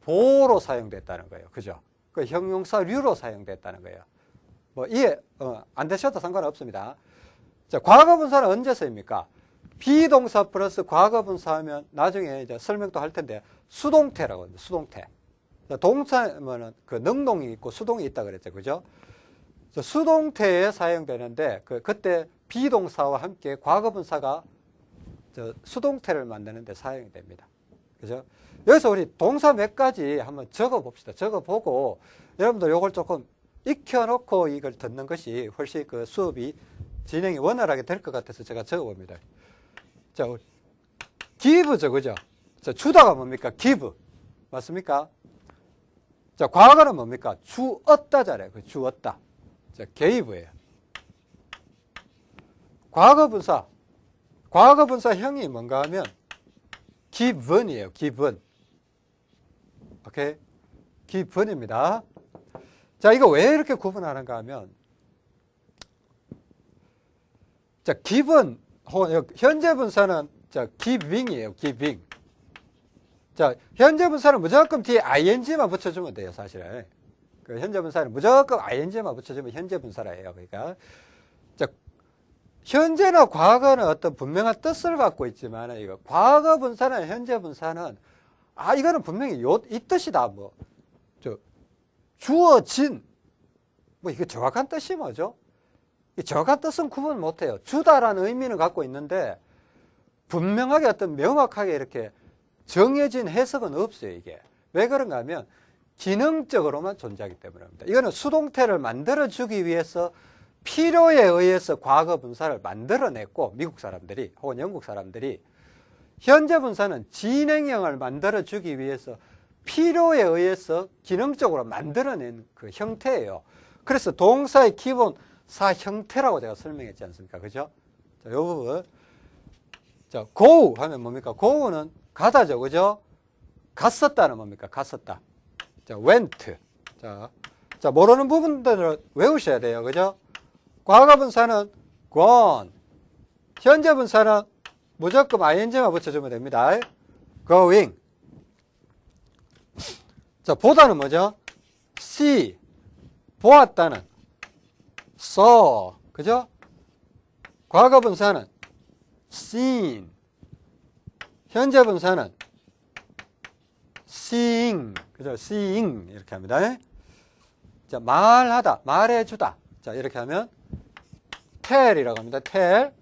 보로 사용됐다는 거예요. 그죠? 그 형용사류로 사용됐다는 거예요. 뭐 이해 어, 안 되셔도 상관없습니다. 자, 과거분사는 언제 쓰입니까? 비동사 플러스 과거분사 하면 나중에 이제 설명도 할 텐데 수동태라고 합니다. 수동태. 동사면은 그 능동이 있고 수동이 있다 그랬죠. 그죠? 수동태에 사용되는데 그 그때 비동사와 함께 과거분사가 수동태를 만드는 데 사용이 됩니다. 그죠? 여기서 우리 동사 몇 가지 한번 적어 봅시다. 적어 보고 여러분들 요걸 조금 익혀놓고 이걸 듣는 것이 훨씬 그 수업이 진행이 원활하게 될 것 같아서 제가 적어 봅니다. 자, 기브죠, 그죠? 자, 주다가 뭡니까? 기브. 맞습니까? 자, 과거는 뭡니까? 주었다잖아요. 그 주었다. 자, 게이브예요. 과거 분사. 과거 분사형이 뭔가 하면 기분이에요. 기분. 오케이? 기분입니다. 자, 이거 왜 이렇게 구분하는가 하면 자, 기분 현재 분사는 자, giving이에요. giving. 자, 현재 분사는 무조건 뒤에 ing만 붙여주면 돼요, 사실은. 그 현재 분사는 무조건 ing만 붙여주면 현재 분사라 해요. 그러니까 자, 현재나 과거는 어떤 분명한 뜻을 갖고 있지만 이거 과거 분사나 현재 분사는 아 이거는 분명히 요, 이 뜻이다 뭐 저 주어진 뭐 이게 정확한 뜻이 뭐죠? 이 정확한 뜻은 구분 못해요. 주다라는 의미는 갖고 있는데 분명하게 어떤 명확하게 이렇게 정해진 해석은 없어요. 이게 왜 그런가 하면 기능적으로만 존재하기 때문입니다. 이거는 수동태를 만들어주기 위해서 필요에 의해서 과거 분사를 만들어냈고 미국 사람들이 혹은 영국 사람들이 현재 분사는 진행형을 만들어주기 위해서 필요에 의해서 기능적으로 만들어낸 그 형태예요. 그래서 동사의 기본 사 형태라고 제가 설명했지 않습니까? 그죠? 자, 요 부분. 자, go 하면 뭡니까? go는 가다죠. 그죠? 갔었다는 뭡니까? 갔었다. 자, went. 자, 자, 모르는 부분들을 외우셔야 돼요. 그죠? 과거 분사는 gone. 현재 분사는 무조건 ing만 붙여주면 됩니다. going. 자, 보다는 뭐죠? see. 보았다는 saw. 그죠? 과거 분사는 seen. 현재 분사는 seeing, 그죠? seeing 이렇게 합니다. 자, 말하다, 말해주다. 자, 이렇게 하면 tell이라고 합니다. tell.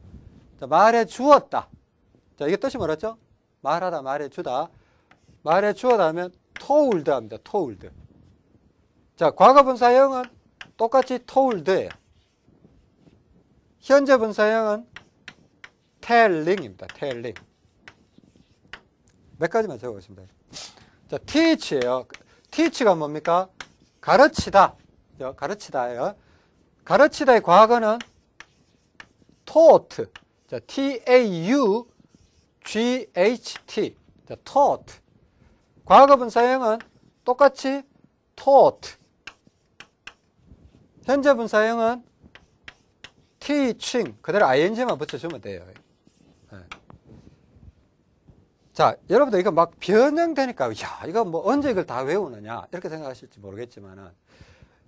자, 말해주었다. 자, 이게 뜻이 뭐랬죠? 말하다, 말해주다. 말해주었다 하면 told 합니다. told. 자, 과거 분사형은 똑같이 tolled예요. 현재 분사형은 telling입니다. telling. 몇 가지만 적어보겠습니다. 자, teach예요. teach가 뭡니까? 가르치다. 가르치다예요. 가르치다의 과거는 taught. 자, T-A-U-G-H-T. 자, taught. 과거 분사형은 똑같이 taught. 현재 분사형은 teaching. 그대로 ing만 붙여주면 돼요. 네. 자, 여러분들 이거 막 변형되니까, 야, 이거 뭐 언제 이걸 다 외우느냐, 이렇게 생각하실지 모르겠지만은,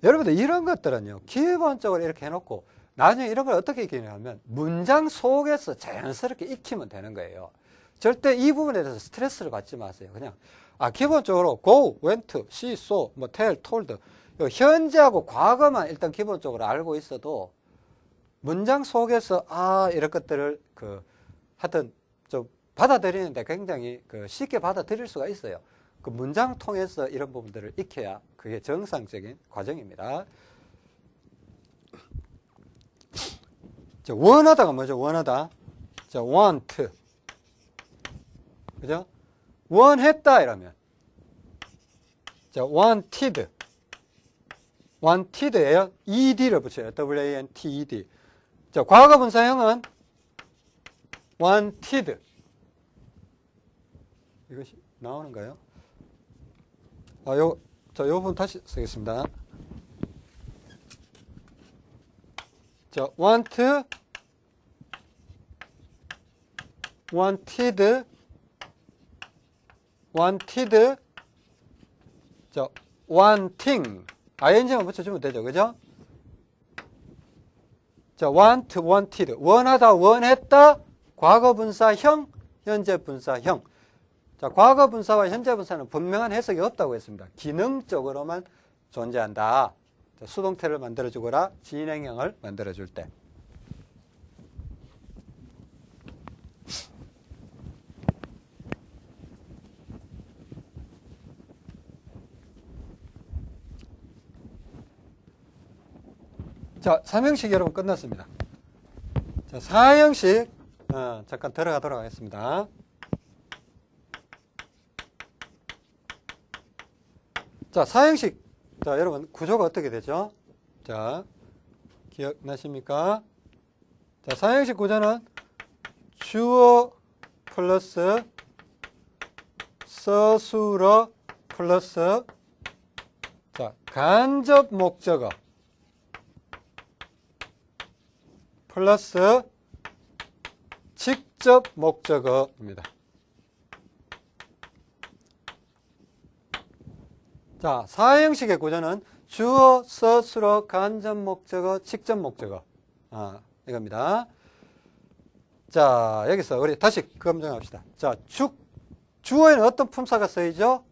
여러분들 이런 것들은요, 기본적으로 이렇게 해놓고, 나중에 이런 걸 어떻게 익히냐면, 문장 속에서 자연스럽게 익히면 되는 거예요. 절대 이 부분에 대해서 스트레스를 받지 마세요. 그냥, 아, 기본적으로 go, went, see, saw, 뭐 tell, told, 현재하고 과거만 일단 기본적으로 알고 있어도, 문장 속에서, 아, 이런 것들을, 그, 하여튼, 좀, 받아들이는데 굉장히 그 쉽게 받아들일 수가 있어요. 그 문장 통해서 이런 부분들을 익혀야 그게 정상적인 과정입니다. 자, 원하다가 뭐죠? 원하다. 자, want. 그죠? 원했다 이러면. 자, wanted. wanted예요. ed를 붙여요. w-a-n-t-e-d. 자, 과거 분사형은 wanted. 이것이 나오는가요? 아, 요, 자, 요 부분 다시 쓰겠습니다. 자, want, wanted, wanted, 자, wanting, ing만 붙여주면 되죠. 그죠? 자, want, wanted, 원하다, 원했다, 과거 분사형, 현재 분사형. 자, 과거 분사와 현재 분사는 분명한 해석이 없다고 했습니다. 기능적으로만 존재한다. 자, 수동태를 만들어주거나 진행형을 만들어줄 때. 자, 3형식 여러분 끝났습니다. 자, 4형식 어, 잠깐 들어가도록 하겠습니다. 자, 사형식. 자, 여러분, 구조가 어떻게 되죠? 자, 기억나십니까? 자, 사형식 구조는 주어 플러스 서술어 플러스 자, 간접 목적어 플러스 직접 목적어입니다. 자, 사형식의 구조는 주어, 서술어, 간접 목적어, 직접 목적어. 아, 이겁니다. 자, 여기서 우리 다시 검증합시다. 자, 주, 주어에는 어떤 품사가 쓰이죠?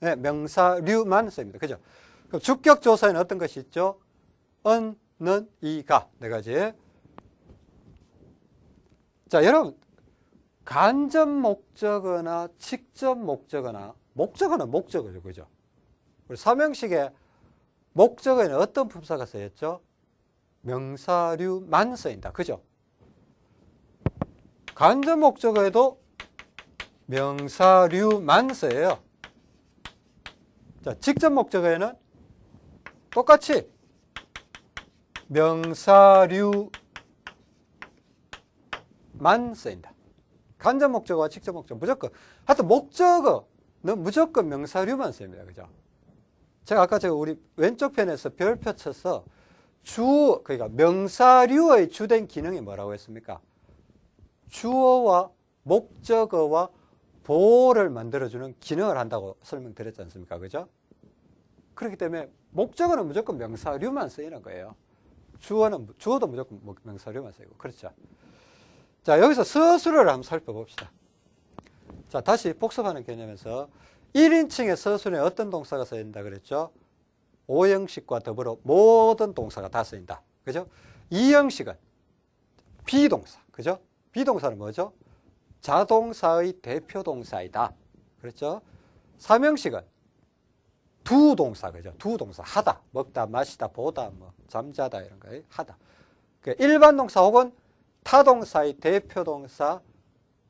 네, 명사류만 쓰입니다. 그죠? 그럼 주격 조사에는 어떤 것이 있죠? 은, 는, 이 가. 네 가지. 자, 여러분. 간접 목적어나 직접 목적어나 목적어는 목적어죠. 그죠? 우리 삼형식의 목적어에는 어떤 품사가 쓰였죠? 명사류만 쓰인다. 그죠? 간접 목적어에도 명사류만 쓰여요. 자, 직접 목적어에는 똑같이 명사류만 쓰인다. 간접 목적어와 직접 목적어 무조건 하여튼 목적어는 무조건 명사류만 쓰입니다. 그죠? 제가 아까 제가 우리 왼쪽 편에서 별표 쳐서 주, 그러니까 명사류의 주된 기능이 뭐라고 했습니까? 주어와 목적어와 보호를 만들어주는 기능을 한다고 설명드렸지 않습니까? 그죠? 그렇기 때문에 목적어는 무조건 명사류만 쓰이는 거예요. 주어는, 주어도 무조건 명사류만 쓰이고. 그렇죠. 자, 여기서 서술어를 한번 살펴봅시다. 자, 다시 복습하는 개념에서 1인칭의 서술에 어떤 동사가 쓰인다 그랬죠? 5형식과 더불어 모든 동사가 다 쓰인다. 그죠? 2형식은 비동사. 그죠? 비동사는 뭐죠? 자동사의 대표 동사이다. 그렇죠? 3형식은 두 동사. 그죠? 두 동사. 하다. 먹다, 마시다, 보다, 뭐, 잠자다 이런 거. 하다. 그 일반 동사 혹은 타 동사의 대표 동사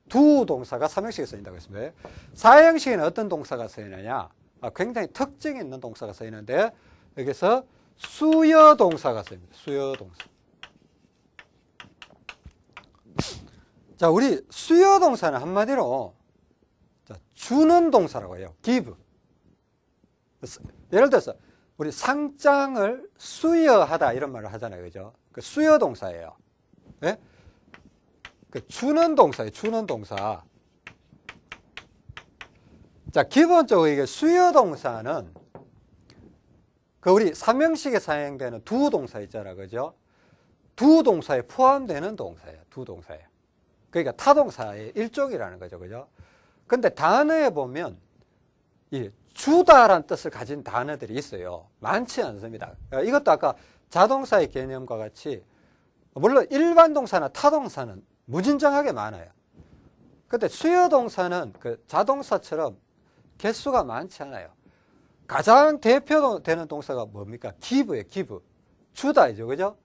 두 동사가 3형식에 쓰인다고 했습니다. 4형식에는 어떤 동사가 쓰이느냐? 아, 굉장히 특징이 있는 동사가 쓰이는데 여기서 수여 동사가 쓰입니다. 수여 동사. 자, 우리 수여 동사는 한마디로 자, 주는 동사라고 해요. give. 예를 들어서 우리 상장을 수여하다 이런 말을 하잖아요. 그죠? 그 수여 동사예요. 네? 그 주는 동사예요. 주는 동사. 자, 기본적으로 이게 수여 동사는 그 우리 삼형식에 사용되는 두 동사 있잖아. 그죠? 두 동사에 포함되는 동사예요. 두 동사에. 그러니까 타동사의 일종이라는 거죠. 그죠? 근데 단어에 보면 이 주다라는 뜻을 가진 단어들이 있어요. 많지 않습니다. 이것도 아까 자동사의 개념과 같이 물론 일반 동사나 타동사는 무진장하게 많아요. 근데 수요 동사는 그 자동사처럼 개수가 많지 않아요. 가장 대표되는 동사가 뭡니까? 기브예요, 기브. 주다이죠, 그죠?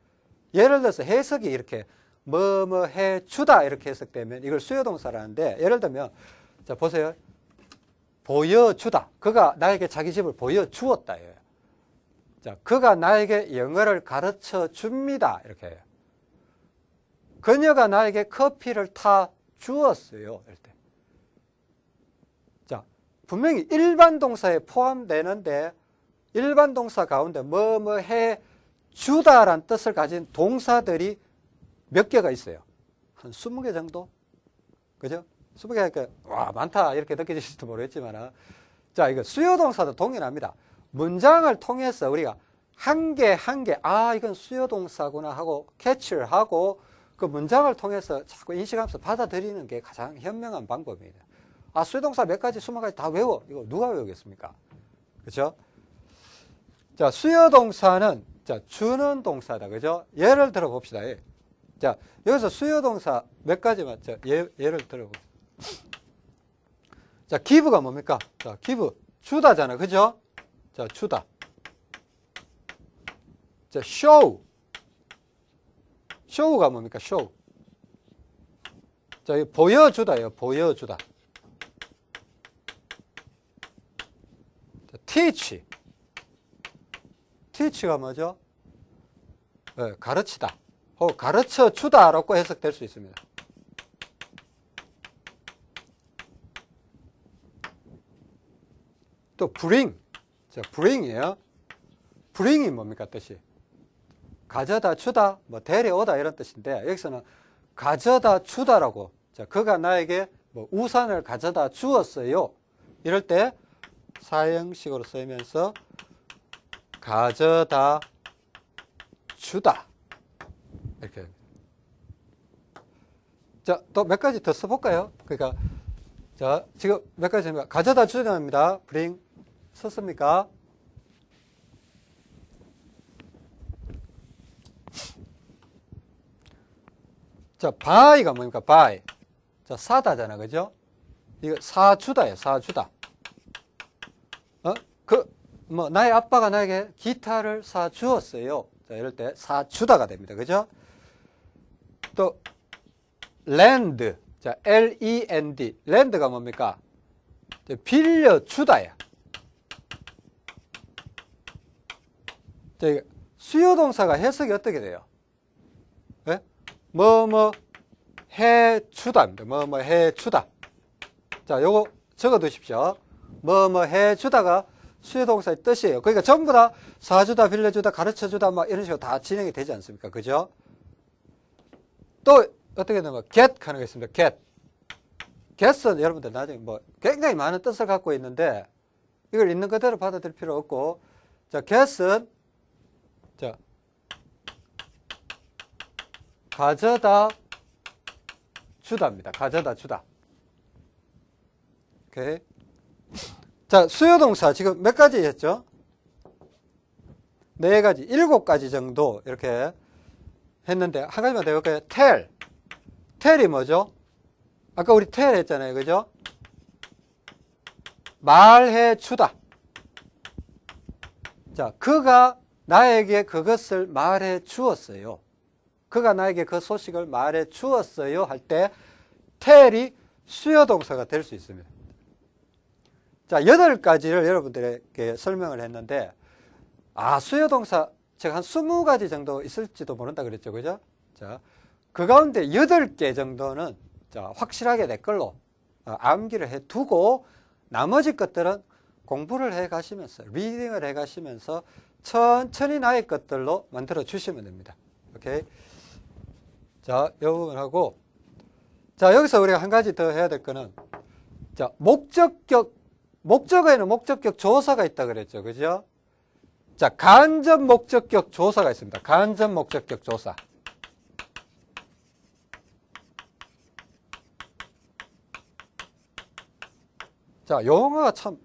예를 들어서 해석이 이렇게 뭐뭐 해 주다 이렇게 해석되면 이걸 수요 동사라는데 예를 들면 자 보세요. 보여주다. 그가 나에게 자기 집을 보여주었다. 자, 그가 나에게 영어를 가르쳐 줍니다. 이렇게 해요. 그녀가 나에게 커피를 타 주었어요. 이럴 때. 자, 분명히 일반 동사에 포함되는데 일반 동사 가운데 뭐 뭐 해 주다란 뜻을 가진 동사들이 몇 개가 있어요. 한 20개 정도? 그죠? 20개, 와, 많다. 이렇게 느껴지실지도 모르겠지만, 자, 이거 수요동사도 동일합니다. 문장을 통해서 우리가 한 개, 한 개, 아, 이건 수요동사구나 하고 캐치를 하고 그 문장을 통해서 자꾸 인식하면서 받아들이는 게 가장 현명한 방법입니다. 아, 수요동사 몇 가지, 수만 가지 다 외워. 이거 누가 외우겠습니까? 그죠? 자, 수요동사는 자, 주는 동사다. 그죠? 예를 들어 봅시다. 예. 자, 여기서 수요동사 몇 가지만, 자, 예, 예를 들어 봅시다. 자, 기브가 뭡니까? 자, 기브. 주다잖아. 그죠? 자, 주다. 자, show. show가 뭡니까? show. 자, 보여주다예요. 보여주다. 자, teach. teach가 뭐죠? 네, 가르치다. 혹 가르쳐 주다라고 해석될 수 있습니다. 또 bring. 자, bring이에요. bring이 뭡니까 뜻이? 가져다 주다, 뭐 데려오다 이런 뜻인데 여기서는 가져다 주다라고. 자, 그가 나에게 뭐 우산을 가져다 주었어요. 이럴 때 사형식으로 쓰면서 가져다 주다. 이렇게. 자, 또 몇 가지 더 써볼까요? 그러니까, 자, 지금 몇 가지 가져다 주다입니다. bring. 썼습니까? 자, buy가 뭡니까? buy. 자, 사다잖아. 그죠? 이거 사주다예요. 사주다. 어? 그, 뭐, 나의 아빠가 나에게 기타를 사주었어요. 자, 이럴 때 사주다가 됩니다. 그죠? 또, lend. 자, L-E-N-D. 랜드가 뭡니까? 빌려주다야. 수요 동사가 해석이 어떻게 돼요? 네? 뭐뭐 해주다입니다. 뭐뭐 해주다. 자, 요거 적어 두십시오. 뭐뭐 해주다가 수요 동사의 뜻이에요. 그러니까 전부 다 사주다, 빌려주다, 가르쳐주다, 막 이런 식으로 다 진행이 되지 않습니까? 그죠? 또 어떻게 되면 get 하는 게 있습니다. get. get은 여러분들 나중에 뭐 굉장히 많은 뜻을 갖고 있는데 이걸 있는 그대로 받아들일 필요 없고 자, get은 자, 가져다 주다입니다. 가져다 주다. 오케이. 자, 수요동사 지금 몇 가지 했죠? 네 가지, 일곱 가지 정도 이렇게 했는데 한 가지만 더 해볼까요? tell. tell이 뭐죠? 아까 우리 tell 했잖아요. 그죠? 말해 주다. 자, 그가 나에게 그것을 말해 주었어요. 그가 나에게 그 소식을 말해 주었어요. 할때 tell이 수요 동사가 될 수 있습니다. 자, 여덟 가지를 여러분들에게 설명을 했는데 아, 수요 동사 제가 한 20가지 정도 있을지도 모른다 그랬죠. 그죠? 자, 그 가운데 여덟 개 정도는 자, 확실하게 내 걸로 어, 암기를 해 두고 나머지 것들은 공부를 해 가시면서 리딩을 해 가시면서 천천히 나의 것들로 만들어 주시면 됩니다. 오케이. 자, 이 부분 하고 자, 여기서 우리가 한 가지 더 해야 될 거는 자, 목적격 목적어에는 목적격 조사가 있다 그랬죠. 그죠? 자, 간접 목적격 조사가 있습니다. 간접 목적격 조사. 자, 용어가 참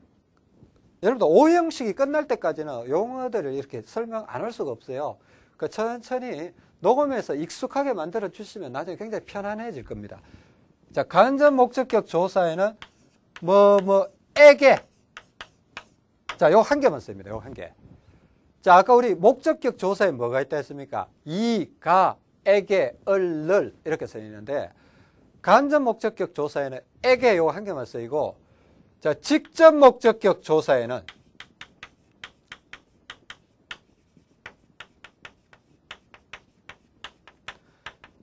여러분들 오형식이 끝날 때까지는 용어들을 이렇게 설명 안 할 수가 없어요. 그 천천히 녹음해서 익숙하게 만들어 주시면 나중에 굉장히 편안해질 겁니다. 자, 간접 목적격 조사에는 뭐, 뭐, 에게. 자, 요 한 개만 씁니다. 요 한 개. 자, 아까 우리 목적격 조사에 뭐가 있다 했습니까? 이, 가, 에게, 얼, 를 이렇게 써 있는데 간접 목적격 조사에는 에게 요 한 개만 쓰이고 자, 직접 목적격 조사에는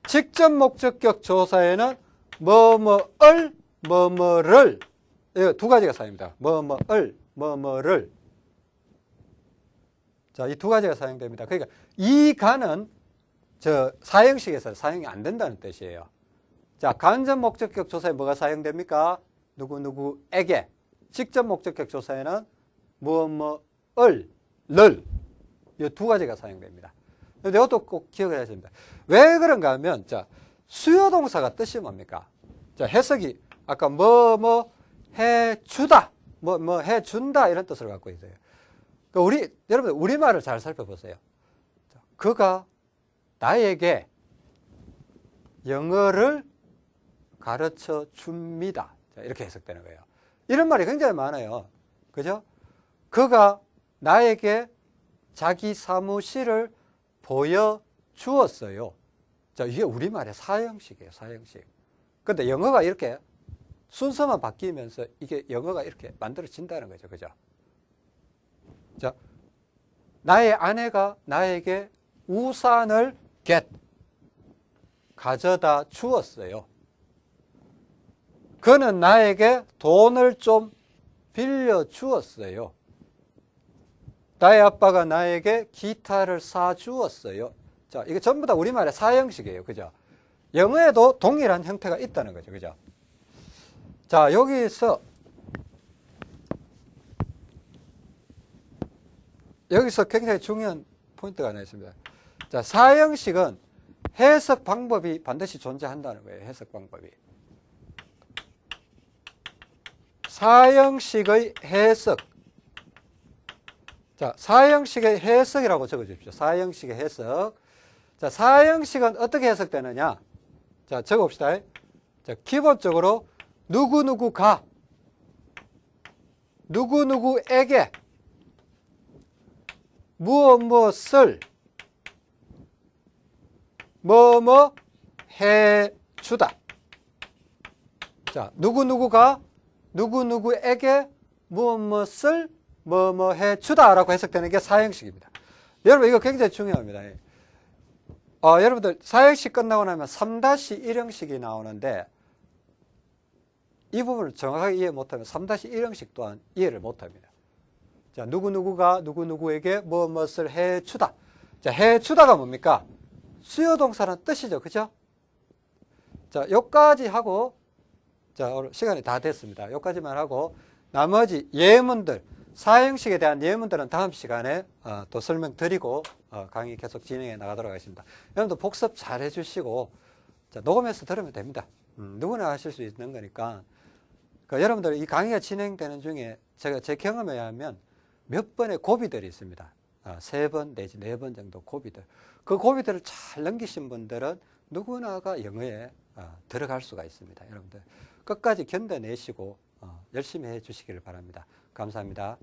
직접 목적격 조사에는 뭐뭐을 뭐뭐를 두 가지가 사용됩니다. 뭐뭐을 뭐뭐를 자, 이 두 가지가 사용됩니다. 그러니까 이 간은 저 사형식에서 사용이 안 된다는 뜻이에요. 자, 간접 목적격 조사에 뭐가 사용됩니까? 누구누구에게. 직접 목적격 조사에는 무엇, 뭐을, 를. 이 두 가지가 사용됩니다. 근데 이것도 꼭 기억을 해야 됩니다. 왜 그런가 하면, 자, 수요 동사가 뜻이 뭡니까? 자, 해석이 아까 뭐, 뭐, 해 주다. 뭐, 뭐, 해 준다. 이런 뜻을 갖고 있어요. 그러니까 우리, 여러분, 우리 말을 잘 살펴보세요. 그가 나에게 영어를 가르쳐 줍니다. 자, 이렇게 해석되는 거예요. 이런 말이 굉장히 많아요. 그죠? 그가 나에게 자기 사무실을 보여주었어요. 자, 이게 우리말의 사형식이에요, 사형식. 근데 영어가 이렇게 순서만 바뀌면서 이게 영어가 이렇게 만들어진다는 거죠. 그죠? 자, 나의 아내가 나에게 우산을 get 가져다 주었어요. 그는 나에게 돈을 좀 빌려 주었어요. 나의 아빠가 나에게 기타를 사 주었어요. 자, 이게 전부 다 우리말의 사형식이에요. 그죠? 영어에도 동일한 형태가 있다는 거죠. 그죠? 자, 여기서 여기서 굉장히 중요한 포인트가 하나 있습니다. 자, 사형식은 해석 방법이 반드시 존재한다는 거예요. 해석 방법이. 사형식의 해석. 자, 사형식의 해석이라고 적어 주십시오. 사형식의 해석. 자, 사형식은 어떻게 해석되느냐? 자, 적어 봅시다. 자, 기본적으로 누구누구가 누구누구에게 무엇 무엇을 뭐뭐 해주다. 자, 누구누구가 누구누구에게 무엇 무엇을 뭐뭐 해주다 라고 해석되는 게 사형식입니다. 여러분 이거 굉장히 중요합니다. 어, 여러분들 사형식 끝나고 나면 3-1형식이 나오는데 이 부분을 정확하게 이해 못하면 3-1형식 또한 이해를 못합니다. 자, 누구누구가 누구누구에게 무엇 무엇을 해주다. 자, 해주다가 뭡니까? 수요동사라는 뜻이죠. 그죠? 자, 여기까지 하고 자, 오늘 시간이 다 됐습니다. 여기까지만 하고 나머지 예문들, 사형식에 대한 예문들은 다음 시간에 어, 또 설명드리고 어, 강의 계속 진행해 나가도록 하겠습니다. 여러분도 복습 잘 해주시고 자, 녹음해서 들으면 됩니다. 음, 누구나 하실 수 있는 거니까 그러니까 여러분들 이 강의가 진행되는 중에 제가 제 경험에 의하면 몇 번의 고비들이 있습니다. 아, 세번 내지 네 번 정도 고비들. 그 고비들을 잘 넘기신 분들은 누구나가 영어에 어, 들어갈 수가 있습니다. 여러분들 끝까지 견뎌내시고 어, 열심히 해주시기를 바랍니다. 감사합니다.